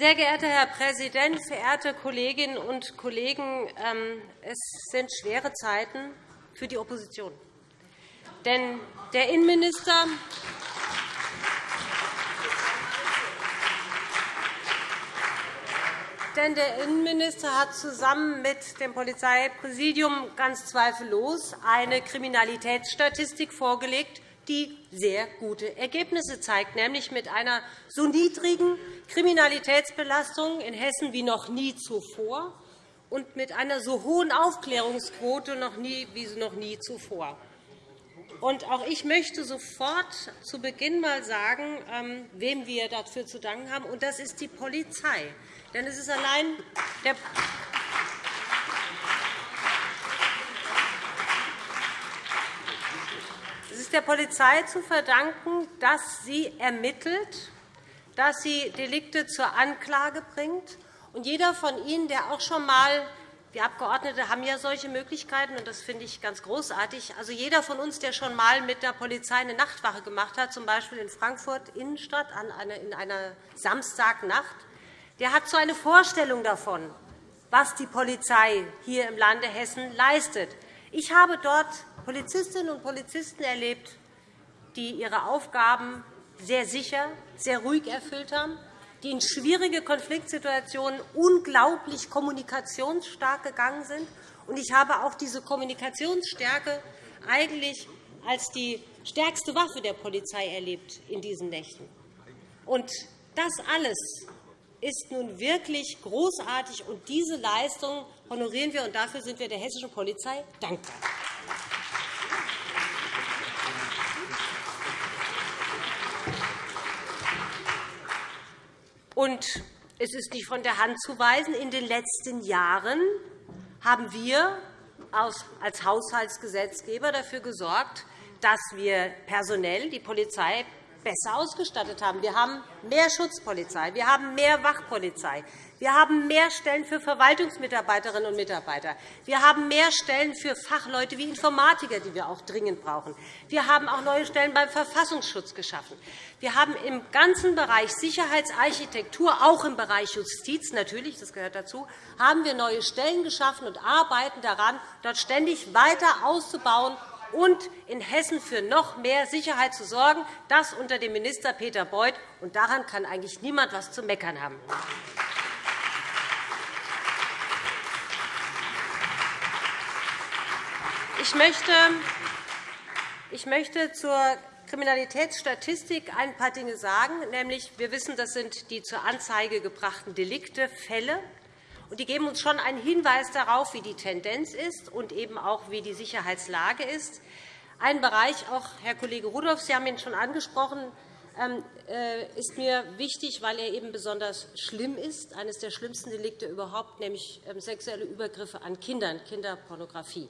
Sehr geehrter Herr Präsident, verehrte Kolleginnen und Kollegen! Ähm, es sind schwere Zeiten für die Opposition. Denn der Innenminister Denn der Innenminister hat zusammen mit dem Polizeipräsidium ganz zweifellos eine Kriminalitätsstatistik vorgelegt, die sehr gute Ergebnisse zeigt, nämlich mit einer so niedrigen Kriminalitätsbelastung in Hessen wie noch nie zuvor und mit einer so hohen Aufklärungsquote wie noch nie zuvor. Und auch ich möchte sofort zu Beginn einmal sagen, ähm, wem wir dafür zu danken haben. Und das ist die Polizei. Denn es ist allein der der Polizei zu verdanken, dass sie ermittelt, dass sie Delikte zur Anklage bringt. Und jeder von Ihnen, der auch schon einmal wir Abgeordnete haben ja solche Möglichkeiten, und das finde ich ganz großartig. Also jeder von uns, der schon einmal mit der Polizei eine Nachtwache gemacht hat, z. B. in Frankfurt Innenstadt in einer Samstagnacht, der hat so eine Vorstellung davon, was die Polizei hier im Lande Hessen leistet. Ich habe dort Polizistinnen und Polizisten erlebt, die ihre Aufgaben sehr sicher, sehr ruhig erfüllt haben, die in schwierige Konfliktsituationen unglaublich kommunikationsstark gegangen sind. Ich habe auch diese Kommunikationsstärke eigentlich als die stärkste Waffe der Polizei erlebt in diesen Nächten. Und das alles ist nun wirklich großartig, und diese Leistung honorieren wir, und dafür sind wir der hessischen Polizei dankbar. Und es ist nicht von der Hand zu weisen. In den letzten Jahren haben wir als Haushaltsgesetzgeber dafür gesorgt, dass wir personell die Polizei besser ausgestattet haben. Wir haben mehr Schutzpolizei, wir haben mehr Wachpolizei, wir haben mehr Stellen für Verwaltungsmitarbeiterinnen und Mitarbeiter. Wir haben mehr Stellen für Fachleute wie Informatiker, die wir auch dringend brauchen. Wir haben auch neue Stellen beim Verfassungsschutz geschaffen. Wir haben im ganzen Bereich Sicherheitsarchitektur, auch im Bereich Justiz natürlich, das gehört dazu, haben wir neue Stellen geschaffen und arbeiten daran, dort ständig weiter auszubauen und in Hessen für noch mehr Sicherheit zu sorgen, das unter dem Minister Peter Beuth. Daran kann eigentlich niemand etwas zu meckern haben. Ich möchte, zur Kriminalitätsstatistik ein paar Dinge sagen. Nämlich, wir wissen, das sind die zur Anzeige gebrachten Delikte, Fälle. Und die geben uns schon einen Hinweis darauf, wie die Tendenz ist und eben auch, wie die Sicherheitslage ist. Ein Bereich, auch Herr Kollege Rudolph, Sie haben ihn schon angesprochen, ähm, äh, ist mir wichtig, weil er eben besonders schlimm ist, eines der schlimmsten Delikte überhaupt, nämlich ähm, sexuelle Übergriffe an Kindern, Kinderpornografie.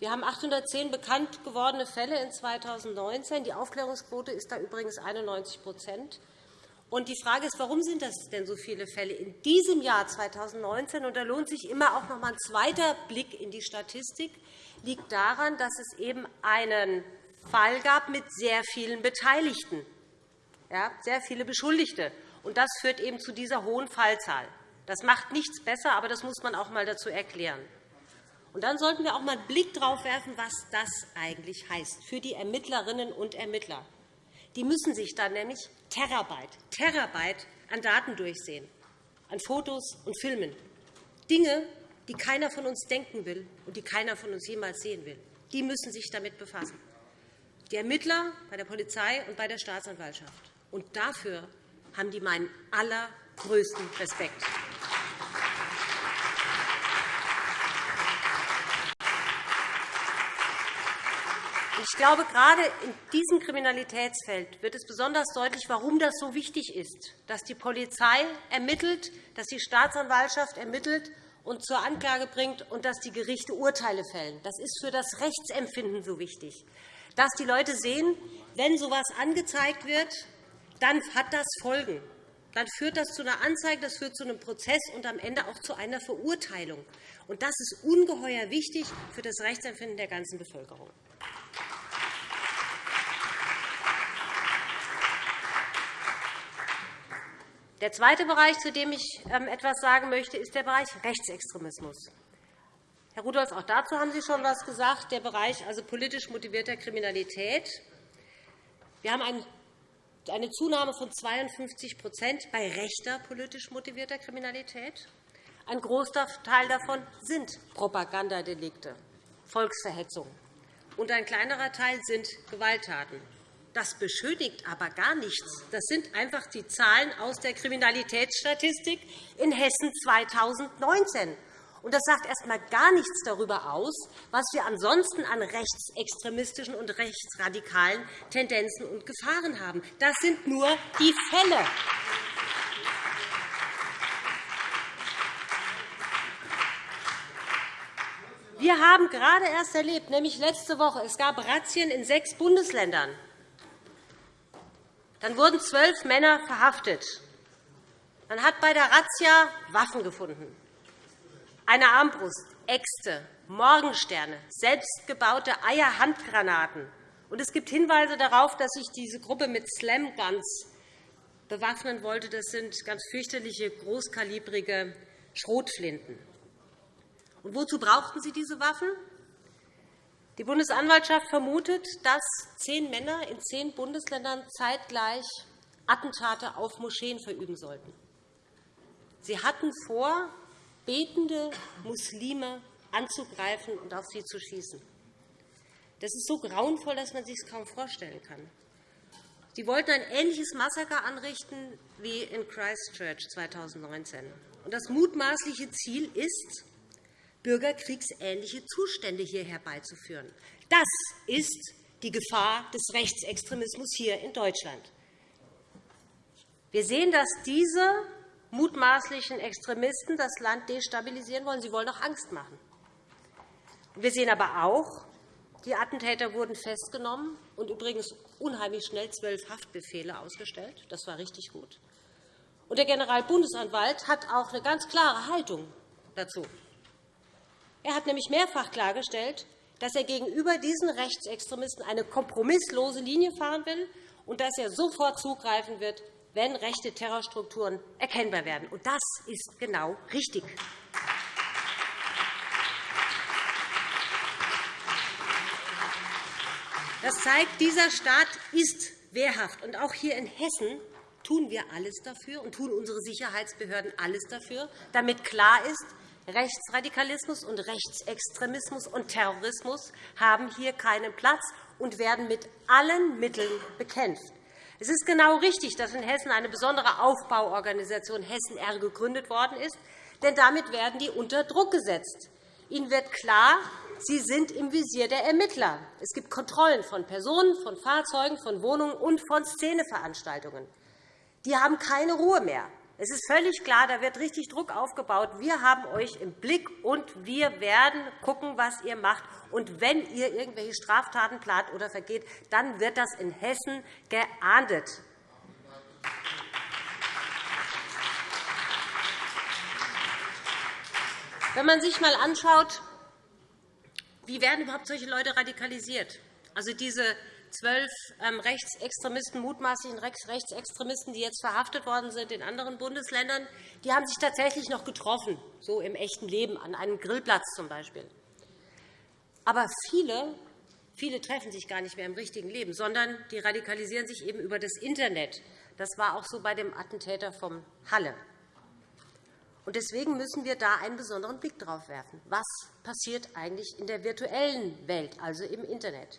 Wir haben 810 bekannt gewordene Fälle in 2019. Die Aufklärungsquote ist da übrigens 91% und Die Frage ist, warum sind das denn so viele Fälle in diesem Jahr 2019? Und da lohnt sich immer auch noch einmal ein zweiter Blick in die Statistik. liegt daran, dass es eben einen Fall gab mit sehr vielen Beteiligten, ja, sehr viele Beschuldigte. Und das führt eben zu dieser hohen Fallzahl. Das macht nichts besser, aber das muss man auch einmal dazu erklären. Und dann sollten wir auch einmal einen Blick darauf werfen, was das eigentlich heißt für die Ermittlerinnen und Ermittler. Die müssen sich dann nämlich Terabyte, Terabyte an Daten durchsehen, an Fotos und Filmen. Dinge, die keiner von uns denken will und die keiner von uns jemals sehen will. Die müssen sich damit befassen. Die Ermittler bei der Polizei und bei der Staatsanwaltschaft. Und dafür haben die meinen allergrößten Respekt. Ich glaube, gerade in diesem Kriminalitätsfeld wird es besonders deutlich, warum das so wichtig ist, dass die Polizei ermittelt, dass die Staatsanwaltschaft ermittelt und zur Anklage bringt und dass die Gerichte Urteile fällen. Das ist für das Rechtsempfinden so wichtig, dass die Leute sehen, wenn so etwas angezeigt wird, dann hat das Folgen. Dann führt das zu einer Anzeige, das führt zu einem Prozess und am Ende auch zu einer Verurteilung. Und das ist ungeheuer wichtig für das Rechtsempfinden der ganzen Bevölkerung. Der zweite Bereich, zu dem ich ähm, etwas sagen möchte, ist der Bereich Rechtsextremismus. Herr Rudolph, auch dazu haben Sie schon etwas gesagt, der Bereich also politisch motivierter Kriminalität. Wir haben eine Zunahme von 52% bei rechter politisch motivierter Kriminalität. Ein Großteil davon sind Propagandadelikte, Volksverhetzung, und ein kleinerer Teil sind Gewalttaten. Das beschönigt aber gar nichts. Das sind einfach die Zahlen aus der Kriminalitätsstatistik in Hessen 2019. Und das sagt erst einmal gar nichts darüber aus, was wir ansonsten an rechtsextremistischen und rechtsradikalen Tendenzen und Gefahren haben. Das sind nur die Fälle. Wir haben gerade erst erlebt, nämlich letzte Woche, es gab Razzien in sechs Bundesländern. Dann wurden zwölf Männer verhaftet. Man hat bei der Razzia Waffen gefunden. Eine Armbrust, Äxte, Morgensterne, selbstgebaute Eierhandgranaten. Und es gibt Hinweise darauf, dass sich diese Gruppe mit Slamguns bewaffnen wollte. Das sind ganz fürchterliche, großkalibrige Schrotflinten. Und wozu brauchten sie diese Waffen? Die Bundesanwaltschaft vermutet, dass zehn Männer in zehn Bundesländern zeitgleich Attentate auf Moscheen verüben sollten. Sie hatten vor, betende Muslime anzugreifen und auf sie zu schießen. Das ist so grauenvoll, dass man sich es kaum vorstellen kann. Sie wollten ein ähnliches Massaker anrichten wie in Christchurch 2019. Das mutmaßliche Ziel ist, bürgerkriegsähnliche Zustände hier herbeizuführen. Das ist die Gefahr des Rechtsextremismus hier in Deutschland. Wir sehen, dass diese mutmaßlichen Extremisten das Land destabilisieren wollen. Sie wollen auch Angst machen. Wir sehen aber auch, die Attentäter wurden festgenommen und übrigens unheimlich schnell zwölf Haftbefehle ausgestellt. Das war richtig gut. Und der Generalbundesanwalt hat auch eine ganz klare Haltung dazu. Er hat nämlich mehrfach klargestellt, dass er gegenüber diesen Rechtsextremisten eine kompromisslose Linie fahren will und dass er sofort zugreifen wird, wenn rechte Terrorstrukturen erkennbar werden. Und das ist genau richtig. Das zeigt, dieser Staat ist wehrhaft. Und auch hier in Hessen tun wir alles dafür und tun unsere Sicherheitsbehörden alles dafür, damit klar ist, Rechtsradikalismus und Rechtsextremismus und Terrorismus haben hier keinen Platz und werden mit allen Mitteln bekämpft. Es ist genau richtig, dass in Hessen eine besondere Aufbauorganisation Hessen R gegründet worden ist, denn damit werden die unter Druck gesetzt. Ihnen wird klar, sie sind im Visier der Ermittler. Es gibt Kontrollen von Personen, von Fahrzeugen, von Wohnungen und von Szeneveranstaltungen. Die haben keine Ruhe mehr. Es ist völlig klar, da wird richtig Druck aufgebaut. Wir haben euch im Blick, und wir werden schauen, was ihr macht. Und wenn ihr irgendwelche Straftaten plant oder vergeht, dann wird das in Hessen geahndet. Wenn man sich einmal anschaut, wie werden überhaupt solche Leute radikalisiert? Also diese zwölf ähm, Rechtsextremisten, mutmaßlichen Rechtsextremisten, die jetzt verhaftet worden sind in anderen Bundesländern, die haben sich tatsächlich noch getroffen, so im echten Leben, an einem Grillplatz zum Beispiel. Aber viele, viele treffen sich gar nicht mehr im richtigen Leben, sondern die radikalisieren sich eben über das Internet. Das war auch so bei dem Attentäter von Halle. Deswegen müssen wir da einen besonderen Blick darauf werfen. Was passiert eigentlich in der virtuellen Welt, also im Internet?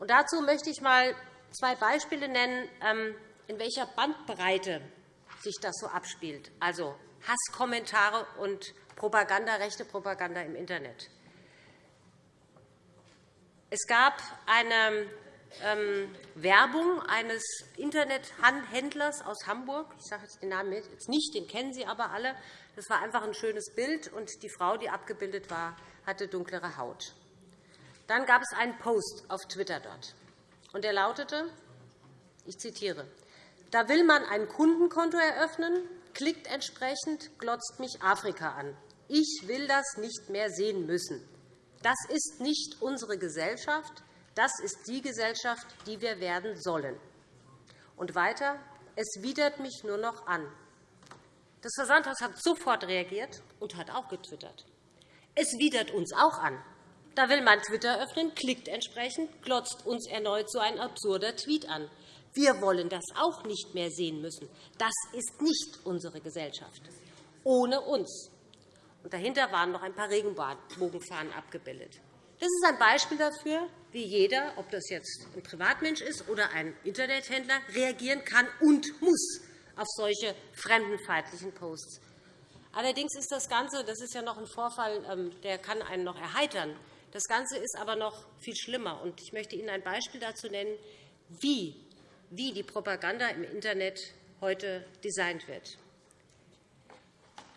Und dazu möchte ich einmal zwei Beispiele nennen, ähm, in welcher Bandbreite sich das so abspielt, also Hasskommentare und Propaganda, rechte Propaganda im Internet. Es gab eine ähm, Werbung eines Internethändlers aus Hamburg. Ich sage jetzt den Namen jetzt nicht, den kennen Sie aber alle. Das war einfach ein schönes Bild, und die Frau, die abgebildet war, hatte dunklere Haut. Dann gab es einen Post auf Twitter dort, und der lautete, ich zitiere, da will man ein Kundenkonto eröffnen, klickt entsprechend, glotzt mich Afrika an. Ich will das nicht mehr sehen müssen. Das ist nicht unsere Gesellschaft. Das ist die Gesellschaft, die wir werden sollen. Und weiter, es widert mich nur noch an. Das Versandhaus hat sofort reagiert und hat auch getwittert. Es widert uns auch an. Da will man Twitter öffnen, klickt entsprechend, glotzt uns erneut so ein absurder Tweet an. Wir wollen das auch nicht mehr sehen müssen. Das ist nicht unsere Gesellschaft. Ohne uns. Und dahinter waren noch ein paar Regenbogenfahnen abgebildet. Das ist ein Beispiel dafür, wie jeder, ob das jetzt ein Privatmensch ist oder ein Internethändler, reagieren kann und muss auf solche fremdenfeindlichen Posts. Allerdings ist das Ganze, das ist ja noch ein Vorfall, ähm, der kann einen noch erheitern. Das Ganze ist aber noch viel schlimmer. Ich möchte Ihnen ein Beispiel dazu nennen, wie die Propaganda im Internet heute designt wird.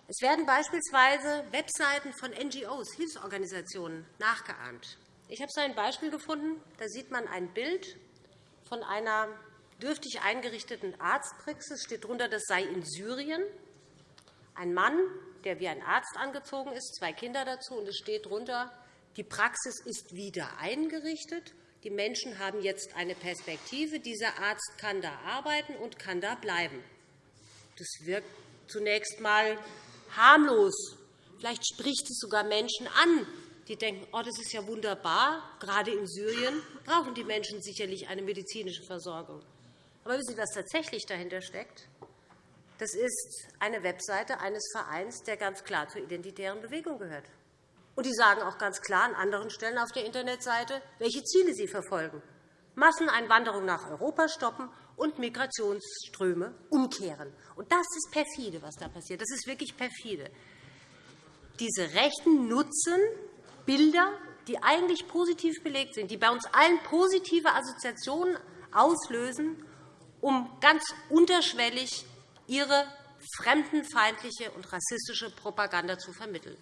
Es werden beispielsweise Webseiten von NGOs, Hilfsorganisationen, nachgeahmt. Ich habe so ein Beispiel gefunden. Da sieht man ein Bild von einer dürftig eingerichteten Arztpraxis. Es steht darunter, das sei in Syrien. Ein Mann, der wie ein Arzt angezogen ist, zwei Kinder dazu, und es steht darunter, die Praxis ist wieder eingerichtet. Die Menschen haben jetzt eine Perspektive. Dieser Arzt kann da arbeiten und kann da bleiben. Das wirkt zunächst einmal harmlos. Vielleicht spricht es sogar Menschen an, die denken, oh, das ist ja wunderbar. Gerade in Syrien brauchen die Menschen sicherlich eine medizinische Versorgung. Aber wissen Sie, was tatsächlich dahinter steckt? Das ist eine Webseite eines Vereins, der ganz klar zur identitären Bewegung gehört. Und die sagen auch ganz klar an anderen Stellen auf der Internetseite, welche Ziele sie verfolgen. Masseneinwanderung nach Europa stoppen und Migrationsströme umkehren. Und das ist perfide, was da passiert. Das ist wirklich perfide. Diese Rechten nutzen Bilder, die eigentlich positiv belegt sind, die bei uns allen positive Assoziationen auslösen, um ganz unterschwellig ihre fremdenfeindliche und rassistische Propaganda zu vermitteln.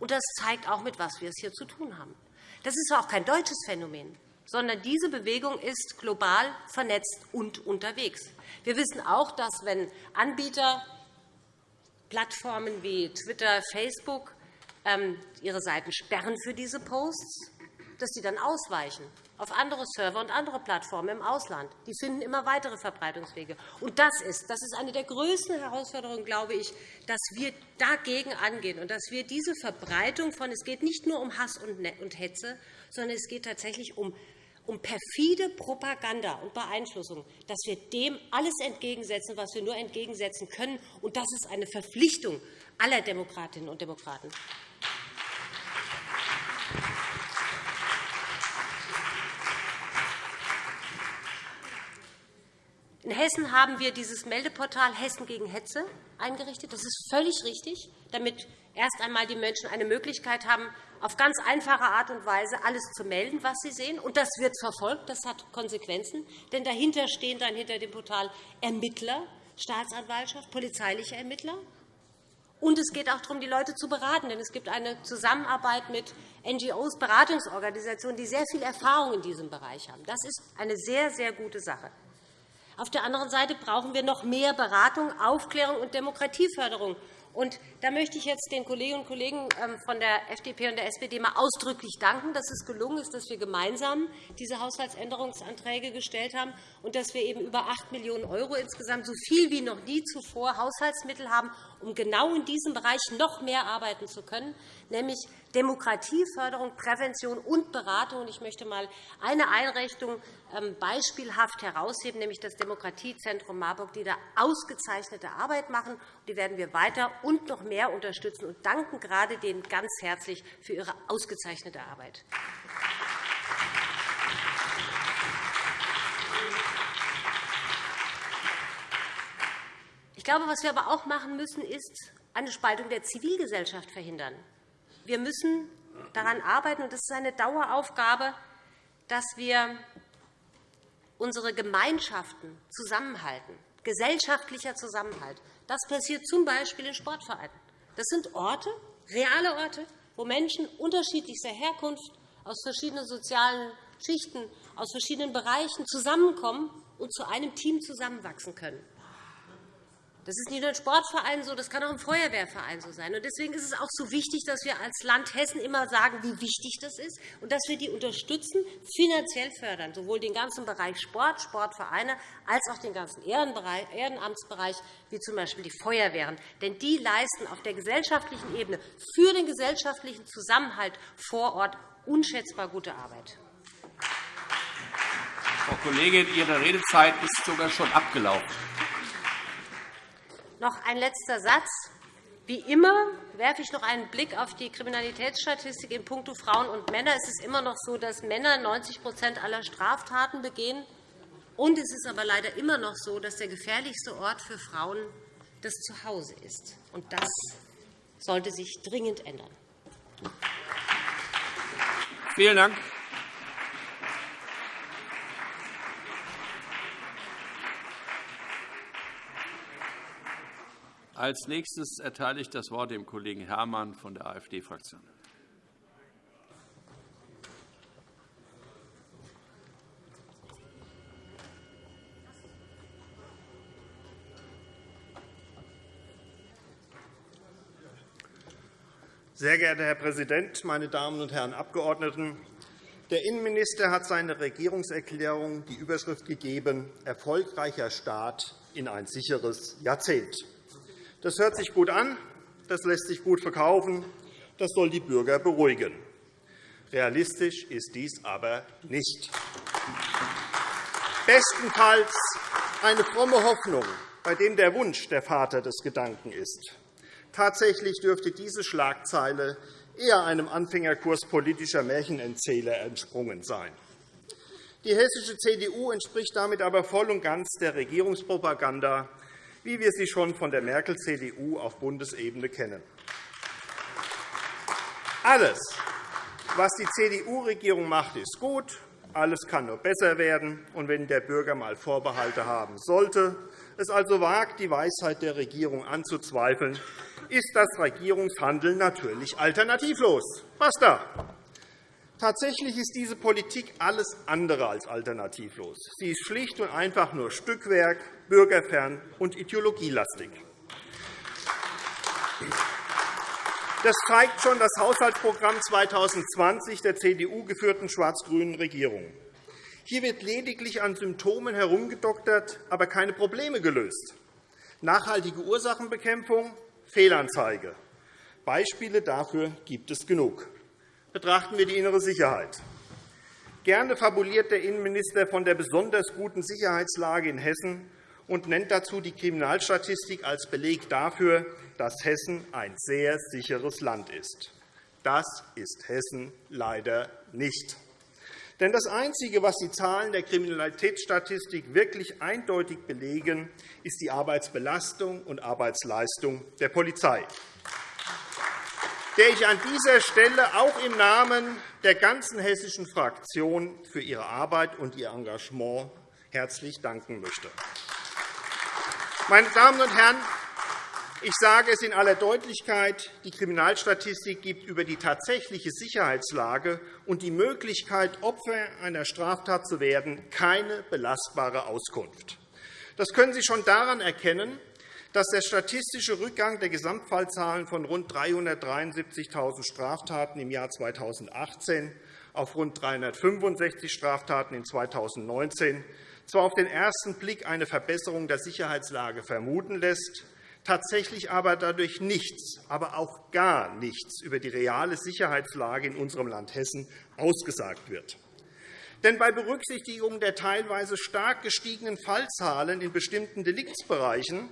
Und das zeigt auch, mit was wir es hier zu tun haben. Das ist auch kein deutsches Phänomen, sondern diese Bewegung ist global vernetzt und unterwegs. Wir wissen auch, dass wenn Anbieter Plattformen wie Twitter, Facebook ähm, ihre Seiten sperren für diese Posts, dass sie dann ausweichen auf andere Server und andere Plattformen im Ausland. Die finden immer weitere Verbreitungswege. Und das ist, das ist eine der größten Herausforderungen, glaube ich, dass wir dagegen angehen und dass wir diese Verbreitung von, es geht nicht nur um Hass und Hetze, sondern es geht tatsächlich um um perfide Propaganda und Beeinflussung, dass wir dem alles entgegensetzen, was wir nur entgegensetzen können. Und das ist eine Verpflichtung aller Demokratinnen und Demokraten. In Hessen haben wir dieses Meldeportal Hessen gegen Hetze eingerichtet. Das ist völlig richtig, damit erst einmal die Menschen eine Möglichkeit haben, auf ganz einfache Art und Weise alles zu melden, was sie sehen. Und das wird verfolgt. Das hat Konsequenzen. Denn dahinter stehen dann hinter dem Portal Ermittler, Staatsanwaltschaft, polizeiliche Ermittler. Und es geht auch darum, die Leute zu beraten. Denn es gibt eine Zusammenarbeit mit NGOs, Beratungsorganisationen, die sehr viel Erfahrung in diesem Bereich haben. Das ist eine sehr, sehr gute Sache. Auf der anderen Seite brauchen wir noch mehr Beratung, Aufklärung und Demokratieförderung. Und da möchte ich jetzt den Kolleginnen und Kollegen ähm, von der FDP und der SPD mal ausdrücklich danken, dass es gelungen ist, dass wir gemeinsam diese Haushaltsänderungsanträge gestellt haben und dass wir eben über 8 Millionen € insgesamt, so viel wie noch nie zuvor, Haushaltsmittel haben, um genau in diesem Bereich noch mehr arbeiten zu können, nämlich Demokratieförderung, Prävention und Beratung. Ich möchte einmal eine Einrichtung ähm, beispielhaft herausheben, nämlich das Demokratiezentrum Marburg, die da ausgezeichnete Arbeit machen. Die werden wir weiter und noch mehr unterstützen und danken gerade denen ganz herzlich für ihre ausgezeichnete Arbeit. Glaube, was wir aber auch machen müssen, ist eine Spaltung der Zivilgesellschaft verhindern. Wir müssen daran arbeiten, und das ist eine Daueraufgabe, dass wir unsere Gemeinschaften zusammenhalten, gesellschaftlicher Zusammenhalt. Das passiert z. B. in Sportvereinen. Das sind Orte, reale Orte, wo Menschen unterschiedlichster Herkunft aus verschiedenen sozialen Schichten, aus verschiedenen Bereichen zusammenkommen und zu einem Team zusammenwachsen können. Das ist nicht nur in Sportvereinen so, das kann auch im Feuerwehrverein so sein. Deswegen ist es auch so wichtig, dass wir als Land Hessen immer sagen, wie wichtig das ist und dass wir die unterstützen, finanziell fördern, sowohl den ganzen Bereich Sport, Sportvereine, als auch den ganzen Ehrenamtsbereich, wie z. B. die Feuerwehren. Denn die leisten auf der gesellschaftlichen Ebene für den gesellschaftlichen Zusammenhalt vor Ort unschätzbar gute Arbeit. Frau Kollegin, Ihre Redezeit ist sogar schon abgelaufen. Noch ein letzter Satz. Wie immer werfe ich noch einen Blick auf die Kriminalitätsstatistik in puncto Frauen und Männer. Es ist immer noch so, dass Männer 90% aller Straftaten begehen. Und es ist aber leider immer noch so, dass der gefährlichste Ort für Frauen das Zuhause ist. Und das sollte sich dringend ändern. Vielen Dank. Als nächstes erteile ich das Wort dem Kollegen Herrmann von der AfD-Fraktion. Sehr geehrter Herr Präsident, meine Damen und Herren Abgeordneten! Der Innenminister hat seiner Regierungserklärung die Überschrift gegeben, erfolgreicher Start in ein sicheres Jahrzehnt. Das hört sich gut an, das lässt sich gut verkaufen, das soll die Bürger beruhigen. Realistisch ist dies aber nicht. Bestenfalls eine fromme Hoffnung, bei dem der Wunsch der Vater des Gedanken ist. Tatsächlich dürfte diese Schlagzeile eher einem Anfängerkurs politischer Märchenerzähler entsprungen sein. Die hessische CDU entspricht damit aber voll und ganz der Regierungspropaganda wie wir sie schon von der Merkel-CDU auf Bundesebene kennen. Alles, was die CDU-Regierung macht, ist gut. Alles kann nur besser werden. Und wenn der Bürger einmal Vorbehalte haben sollte, es also wagt, die Weisheit der Regierung anzuzweifeln, ist das Regierungshandeln natürlich alternativlos. Basta! Tatsächlich ist diese Politik alles andere als alternativlos. Sie ist schlicht und einfach nur Stückwerk, bürgerfern und ideologielastig. Das zeigt schon das Haushaltsprogramm 2020 der CDU-geführten schwarz-grünen Regierung. Hier wird lediglich an Symptomen herumgedoktert, aber keine Probleme gelöst. Nachhaltige Ursachenbekämpfung, Fehlanzeige. Beispiele dafür gibt es genug. Betrachten wir die innere Sicherheit. Gerne fabuliert der Innenminister von der besonders guten Sicherheitslage in Hessen und nennt dazu die Kriminalstatistik als Beleg dafür, dass Hessen ein sehr sicheres Land ist. Das ist Hessen leider nicht. Denn das Einzige, was die Zahlen der Kriminalitätsstatistik wirklich eindeutig belegen, ist die Arbeitsbelastung und Arbeitsleistung der Polizei, der ich an dieser Stelle auch im Namen der ganzen hessischen Fraktion für ihre Arbeit und ihr Engagement herzlich danken möchte. Meine Damen und Herren, ich sage es in aller Deutlichkeit. Die Kriminalstatistik gibt über die tatsächliche Sicherheitslage und die Möglichkeit, Opfer einer Straftat zu werden, keine belastbare Auskunft. Das können Sie schon daran erkennen, dass der statistische Rückgang der Gesamtfallzahlen von rund 373.000 Straftaten im Jahr 2018 auf rund 365 Straftaten in 2019 zwar auf den ersten Blick eine Verbesserung der Sicherheitslage vermuten lässt, tatsächlich aber dadurch nichts, aber auch gar nichts über die reale Sicherheitslage in unserem Land Hessen ausgesagt wird. Denn bei Berücksichtigung der teilweise stark gestiegenen Fallzahlen in bestimmten Deliktsbereichen,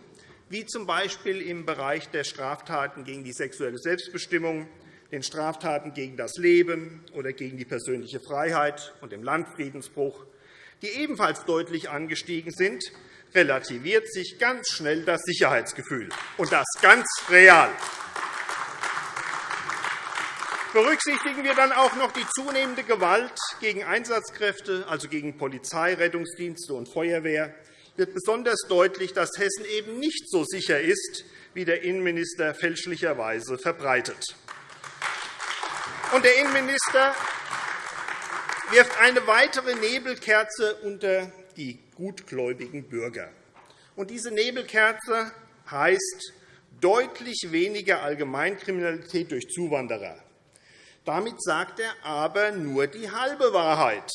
wie z. B. im Bereich der Straftaten gegen die sexuelle Selbstbestimmung, den Straftaten gegen das Leben oder gegen die persönliche Freiheit und dem Landfriedensbruch, die ebenfalls deutlich angestiegen sind, relativiert sich ganz schnell das Sicherheitsgefühl, und das ganz real. Berücksichtigen wir dann auch noch die zunehmende Gewalt gegen Einsatzkräfte, also gegen Polizei, Rettungsdienste und Feuerwehr, wird besonders deutlich, dass Hessen eben nicht so sicher ist, wie der Innenminister fälschlicherweise verbreitet. Und der Innenminister wirft eine weitere Nebelkerze unter die gutgläubigen Bürger. Und diese Nebelkerze heißt deutlich weniger Allgemeinkriminalität durch Zuwanderer. Damit sagt er aber nur die halbe Wahrheit.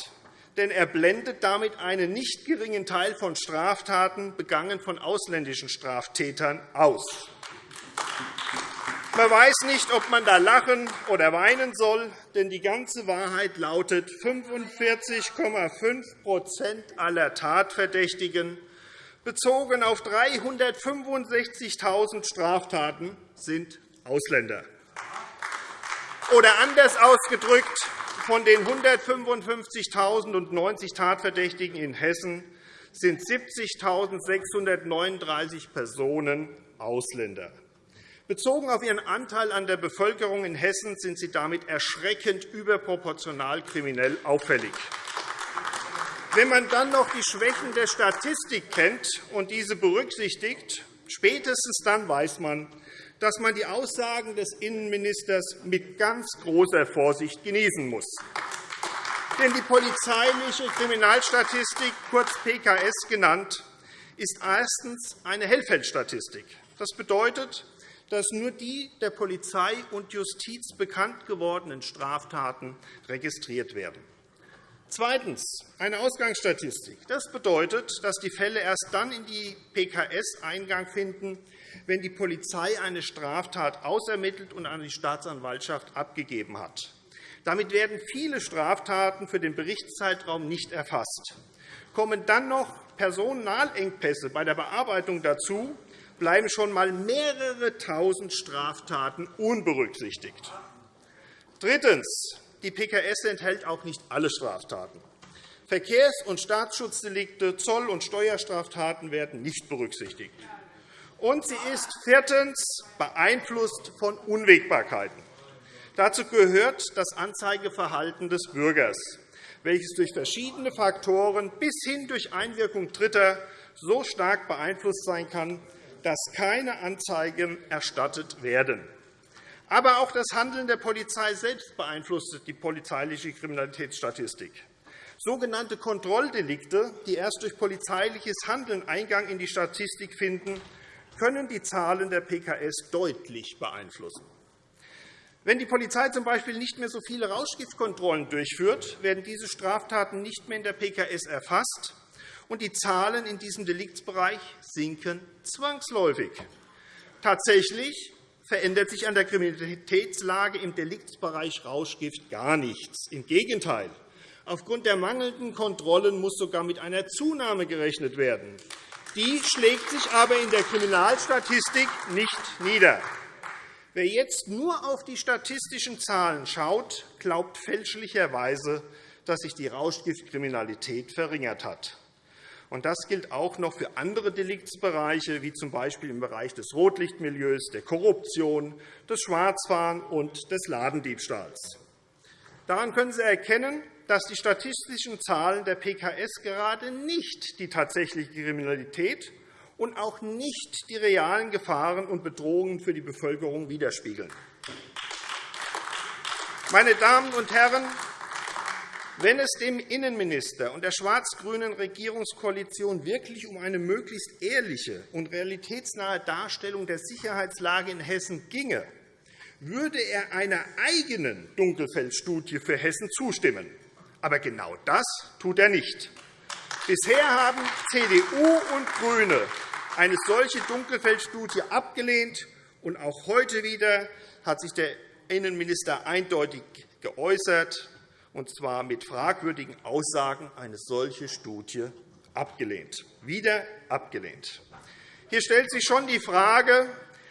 Denn er blendet damit einen nicht geringen Teil von Straftaten, begangen von ausländischen Straftätern, aus. Man weiß nicht, ob man da lachen oder weinen soll, denn die ganze Wahrheit lautet, 45,5% aller Tatverdächtigen bezogen auf 365.000 Straftaten sind Ausländer. Oder anders ausgedrückt, von den 155.090 Tatverdächtigen in Hessen sind 70.639 Personen Ausländer. Bezogen auf ihren Anteil an der Bevölkerung in Hessen sind sie damit erschreckend überproportional kriminell auffällig. Wenn man dann noch die Schwächen der Statistik kennt und diese berücksichtigt, spätestens dann weiß man, dass man die Aussagen des Innenministers mit ganz großer Vorsicht genießen muss. Denn die polizeiliche Kriminalstatistik, kurz PKS genannt, ist erstens eine Hellfeldstatistik. Das bedeutet, dass nur die der Polizei und Justiz bekannt gewordenen Straftaten registriert werden. Zweitens. Eine Ausgangsstatistik. Das bedeutet, dass die Fälle erst dann in die PKS Eingang finden, wenn die Polizei eine Straftat ausermittelt und an die Staatsanwaltschaft abgegeben hat. Damit werden viele Straftaten für den Berichtszeitraum nicht erfasst. Kommen dann noch Personalengpässe bei der Bearbeitung dazu, bleiben schon einmal mehrere Tausend Straftaten unberücksichtigt. Drittens. Die PKS enthält auch nicht alle Straftaten. Verkehrs- und Staatsschutzdelikte, Zoll- und Steuerstraftaten werden nicht berücksichtigt. Und sie ist viertens beeinflusst von Unwägbarkeiten. Dazu gehört das Anzeigeverhalten des Bürgers, welches durch verschiedene Faktoren bis hin durch Einwirkung Dritter so stark beeinflusst sein kann, dass keine Anzeigen erstattet werden. Aber auch das Handeln der Polizei selbst beeinflusst die polizeiliche Kriminalitätsstatistik. Sogenannte Kontrolldelikte, die erst durch polizeiliches Handeln Eingang in die Statistik finden, können die Zahlen der PKS deutlich beeinflussen. Wenn die Polizei z.B. nicht mehr so viele Rauschgiftkontrollen durchführt, werden diese Straftaten nicht mehr in der PKS erfasst, und die Zahlen in diesem Deliktsbereich sinken zwangsläufig. Tatsächlich verändert sich an der Kriminalitätslage im Deliktsbereich Rauschgift gar nichts. Im Gegenteil. Aufgrund der mangelnden Kontrollen muss sogar mit einer Zunahme gerechnet werden. Die schlägt sich aber in der Kriminalstatistik nicht nieder. Wer jetzt nur auf die statistischen Zahlen schaut, glaubt fälschlicherweise, dass sich die Rauschgiftkriminalität verringert hat. Das gilt auch noch für andere Deliktsbereiche, wie z. B. im Bereich des Rotlichtmilieus, der Korruption, des Schwarzfahrens und des Ladendiebstahls. Daran können Sie erkennen, dass die statistischen Zahlen der PKS gerade nicht die tatsächliche Kriminalität und auch nicht die realen Gefahren und Bedrohungen für die Bevölkerung widerspiegeln. Meine Damen und Herren, wenn es dem Innenminister und der schwarz-grünen Regierungskoalition wirklich um eine möglichst ehrliche und realitätsnahe Darstellung der Sicherheitslage in Hessen ginge, würde er einer eigenen Dunkelfeldstudie für Hessen zustimmen. Aber genau das tut er nicht. Bisher haben CDU und GRÜNE eine solche Dunkelfeldstudie abgelehnt, und auch heute wieder hat sich der Innenminister eindeutig geäußert und zwar mit fragwürdigen Aussagen eine solche Studie abgelehnt. Wieder abgelehnt. Hier stellt sich schon die Frage,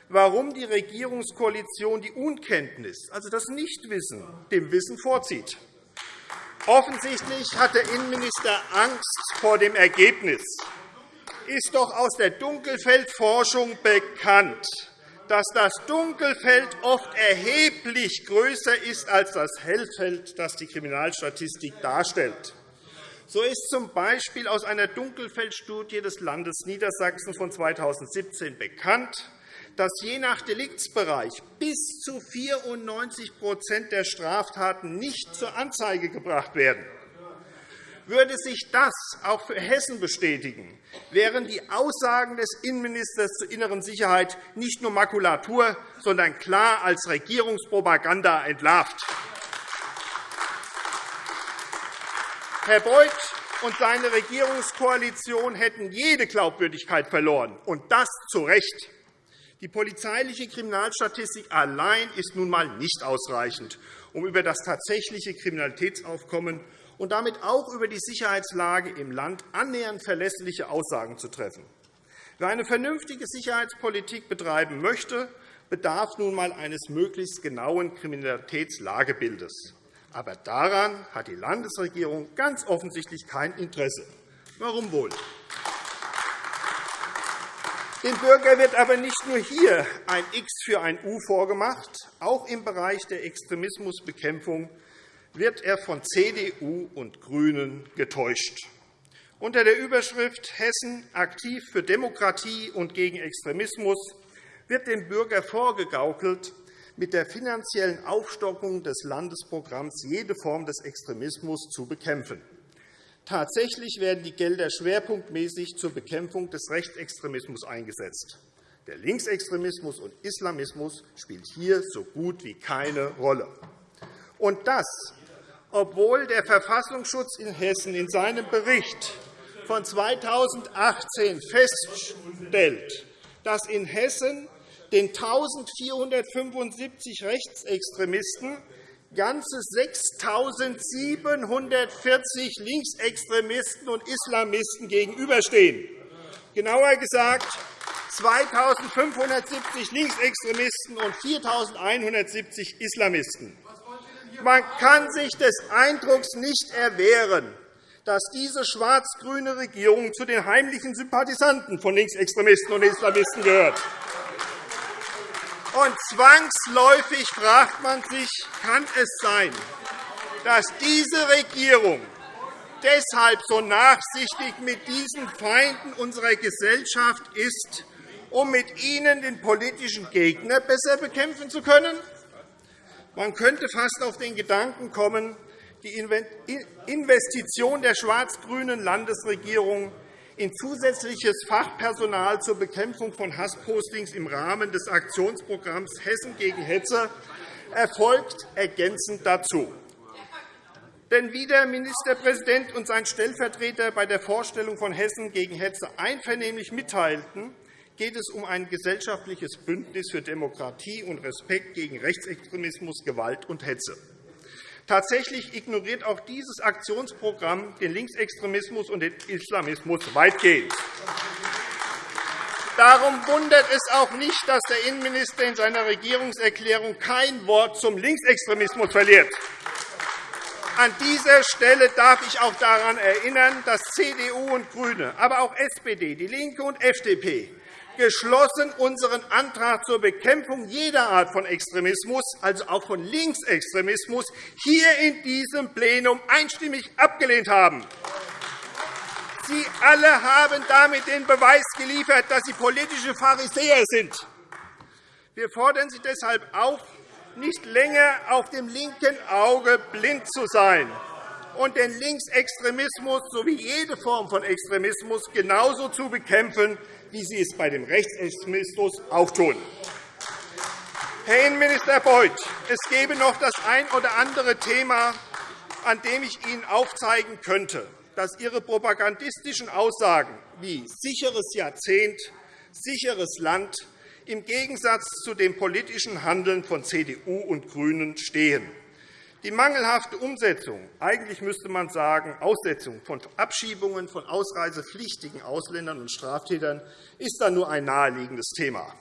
warum die Regierungskoalition die Unkenntnis, also das Nichtwissen, dem Wissen vorzieht. Offensichtlich hat der Innenminister Angst vor dem Ergebnis. Ist doch aus der Dunkelfeldforschung bekannt, dass das Dunkelfeld oft erheblich größer ist als das Hellfeld, das die Kriminalstatistik darstellt. So ist z.B. aus einer Dunkelfeldstudie des Landes Niedersachsen von 2017 bekannt, dass je nach Deliktsbereich bis zu 94% der Straftaten nicht zur Anzeige gebracht werden. Würde sich das auch für Hessen bestätigen, wären die Aussagen des Innenministers zur inneren Sicherheit nicht nur Makulatur, sondern klar als Regierungspropaganda entlarvt. Herr Beuth und seine Regierungskoalition hätten jede Glaubwürdigkeit verloren, und das zu Recht. Die polizeiliche Kriminalstatistik allein ist nun einmal nicht ausreichend, um über das tatsächliche Kriminalitätsaufkommen und damit auch über die Sicherheitslage im Land annähernd verlässliche Aussagen zu treffen. Wer eine vernünftige Sicherheitspolitik betreiben möchte, bedarf nun einmal eines möglichst genauen Kriminalitätslagebildes. Aber daran hat die Landesregierung ganz offensichtlich kein Interesse. Warum wohl? Dem Bürger wird aber nicht nur hier ein X für ein U vorgemacht. Auch im Bereich der Extremismusbekämpfung wird er von CDU und GRÜNEN getäuscht. Unter der Überschrift Hessen aktiv für Demokratie und gegen Extremismus wird dem Bürger vorgegaukelt, mit der finanziellen Aufstockung des Landesprogramms jede Form des Extremismus zu bekämpfen. Tatsächlich werden die Gelder schwerpunktmäßig zur Bekämpfung des Rechtsextremismus eingesetzt. Der Linksextremismus und Islamismus spielt hier so gut wie keine Rolle. Und das obwohl der Verfassungsschutz in Hessen in seinem Bericht von 2018 feststellt, dass in Hessen den 1.475 Rechtsextremisten ganze 6.740 Linksextremisten und Islamisten gegenüberstehen. Genauer gesagt 2.570 Linksextremisten und 4.170 Islamisten. Man kann sich des Eindrucks nicht erwehren, dass diese schwarz-grüne Regierung zu den heimlichen Sympathisanten von Linksextremisten und Islamisten gehört. Und zwangsläufig fragt man sich, kann es sein, dass diese Regierung deshalb so nachsichtig mit diesen Feinden unserer Gesellschaft ist, um mit ihnen den politischen Gegner besser bekämpfen zu können? Man könnte fast auf den Gedanken kommen, die Investition der schwarz-grünen Landesregierung in zusätzliches Fachpersonal zur Bekämpfung von Hasspostings im Rahmen des Aktionsprogramms Hessen gegen Hetze erfolgt ergänzend dazu. Denn wie der Ministerpräsident und sein Stellvertreter bei der Vorstellung von Hessen gegen Hetze einvernehmlich mitteilten, geht es um ein gesellschaftliches Bündnis für Demokratie und Respekt gegen Rechtsextremismus, Gewalt und Hetze. Tatsächlich ignoriert auch dieses Aktionsprogramm den Linksextremismus und den Islamismus weitgehend. Darum wundert es auch nicht, dass der Innenminister in seiner Regierungserklärung kein Wort zum Linksextremismus verliert. An dieser Stelle darf ich auch daran erinnern, dass CDU und GRÜNE, aber auch SPD, DIE LINKE und FDP geschlossen unseren Antrag zur Bekämpfung jeder Art von Extremismus, also auch von Linksextremismus, hier in diesem Plenum einstimmig abgelehnt haben. Sie alle haben damit den Beweis geliefert, dass Sie politische Pharisäer sind. Wir fordern Sie deshalb auf, nicht länger auf dem linken Auge blind zu sein und den Linksextremismus sowie jede Form von Extremismus genauso zu bekämpfen, wie Sie es bei dem Rechtsextremismus auch tun. Herr Innenminister Beuth, es gäbe noch das ein oder andere Thema, an dem ich Ihnen aufzeigen könnte, dass Ihre propagandistischen Aussagen wie sicheres Jahrzehnt, sicheres Land im Gegensatz zu dem politischen Handeln von CDU und GRÜNEN stehen. Die mangelhafte Umsetzung, eigentlich müsste man sagen Aussetzung von Abschiebungen von ausreisepflichtigen Ausländern und Straftätern, ist dann nur ein naheliegendes Thema.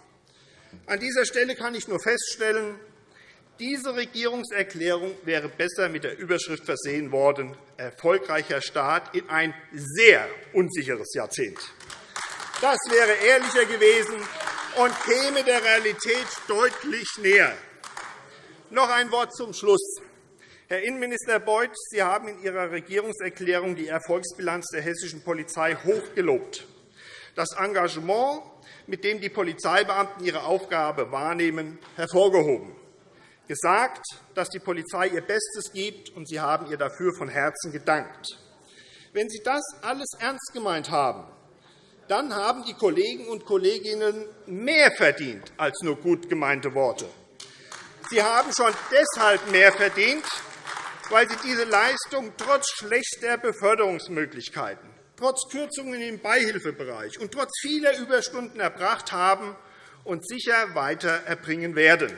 An dieser Stelle kann ich nur feststellen, diese Regierungserklärung wäre besser mit der Überschrift versehen worden, erfolgreicher Start in ein sehr unsicheres Jahrzehnt. Das wäre ehrlicher gewesen und käme der Realität deutlich näher. Noch ein Wort zum Schluss. Herr Innenminister Beuth, Sie haben in Ihrer Regierungserklärung die Erfolgsbilanz der hessischen Polizei hochgelobt. Das Engagement, mit dem die Polizeibeamten ihre Aufgabe wahrnehmen, hervorgehoben. Gesagt, dass die Polizei ihr Bestes gibt, und Sie haben ihr dafür von Herzen gedankt. Wenn Sie das alles ernst gemeint haben, dann haben die Kollegen und Kolleginnen mehr verdient als nur gut gemeinte Worte. Sie haben schon deshalb mehr verdient, weil sie diese Leistung trotz schlechter Beförderungsmöglichkeiten, trotz Kürzungen im Beihilfebereich und trotz vieler Überstunden erbracht haben und sicher weiter erbringen werden.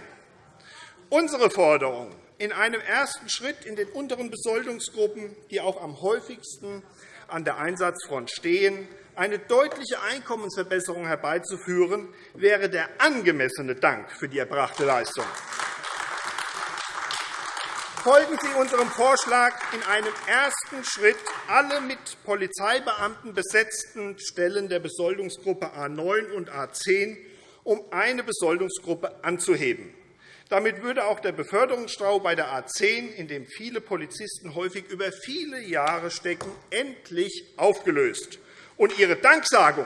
Unsere Forderung, in einem ersten Schritt in den unteren Besoldungsgruppen, die auch am häufigsten an der Einsatzfront stehen, eine deutliche Einkommensverbesserung herbeizuführen, wäre der angemessene Dank für die erbrachte Leistung. Folgen Sie unserem Vorschlag, in einem ersten Schritt alle mit Polizeibeamten besetzten Stellen der Besoldungsgruppe A 9 und A 10 um eine Besoldungsgruppe anzuheben. Damit würde auch der Beförderungsstau bei der A 10, in dem viele Polizisten häufig über viele Jahre stecken, endlich aufgelöst. Und Ihre Danksagung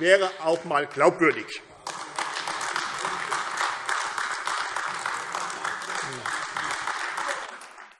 wäre auch einmal glaubwürdig.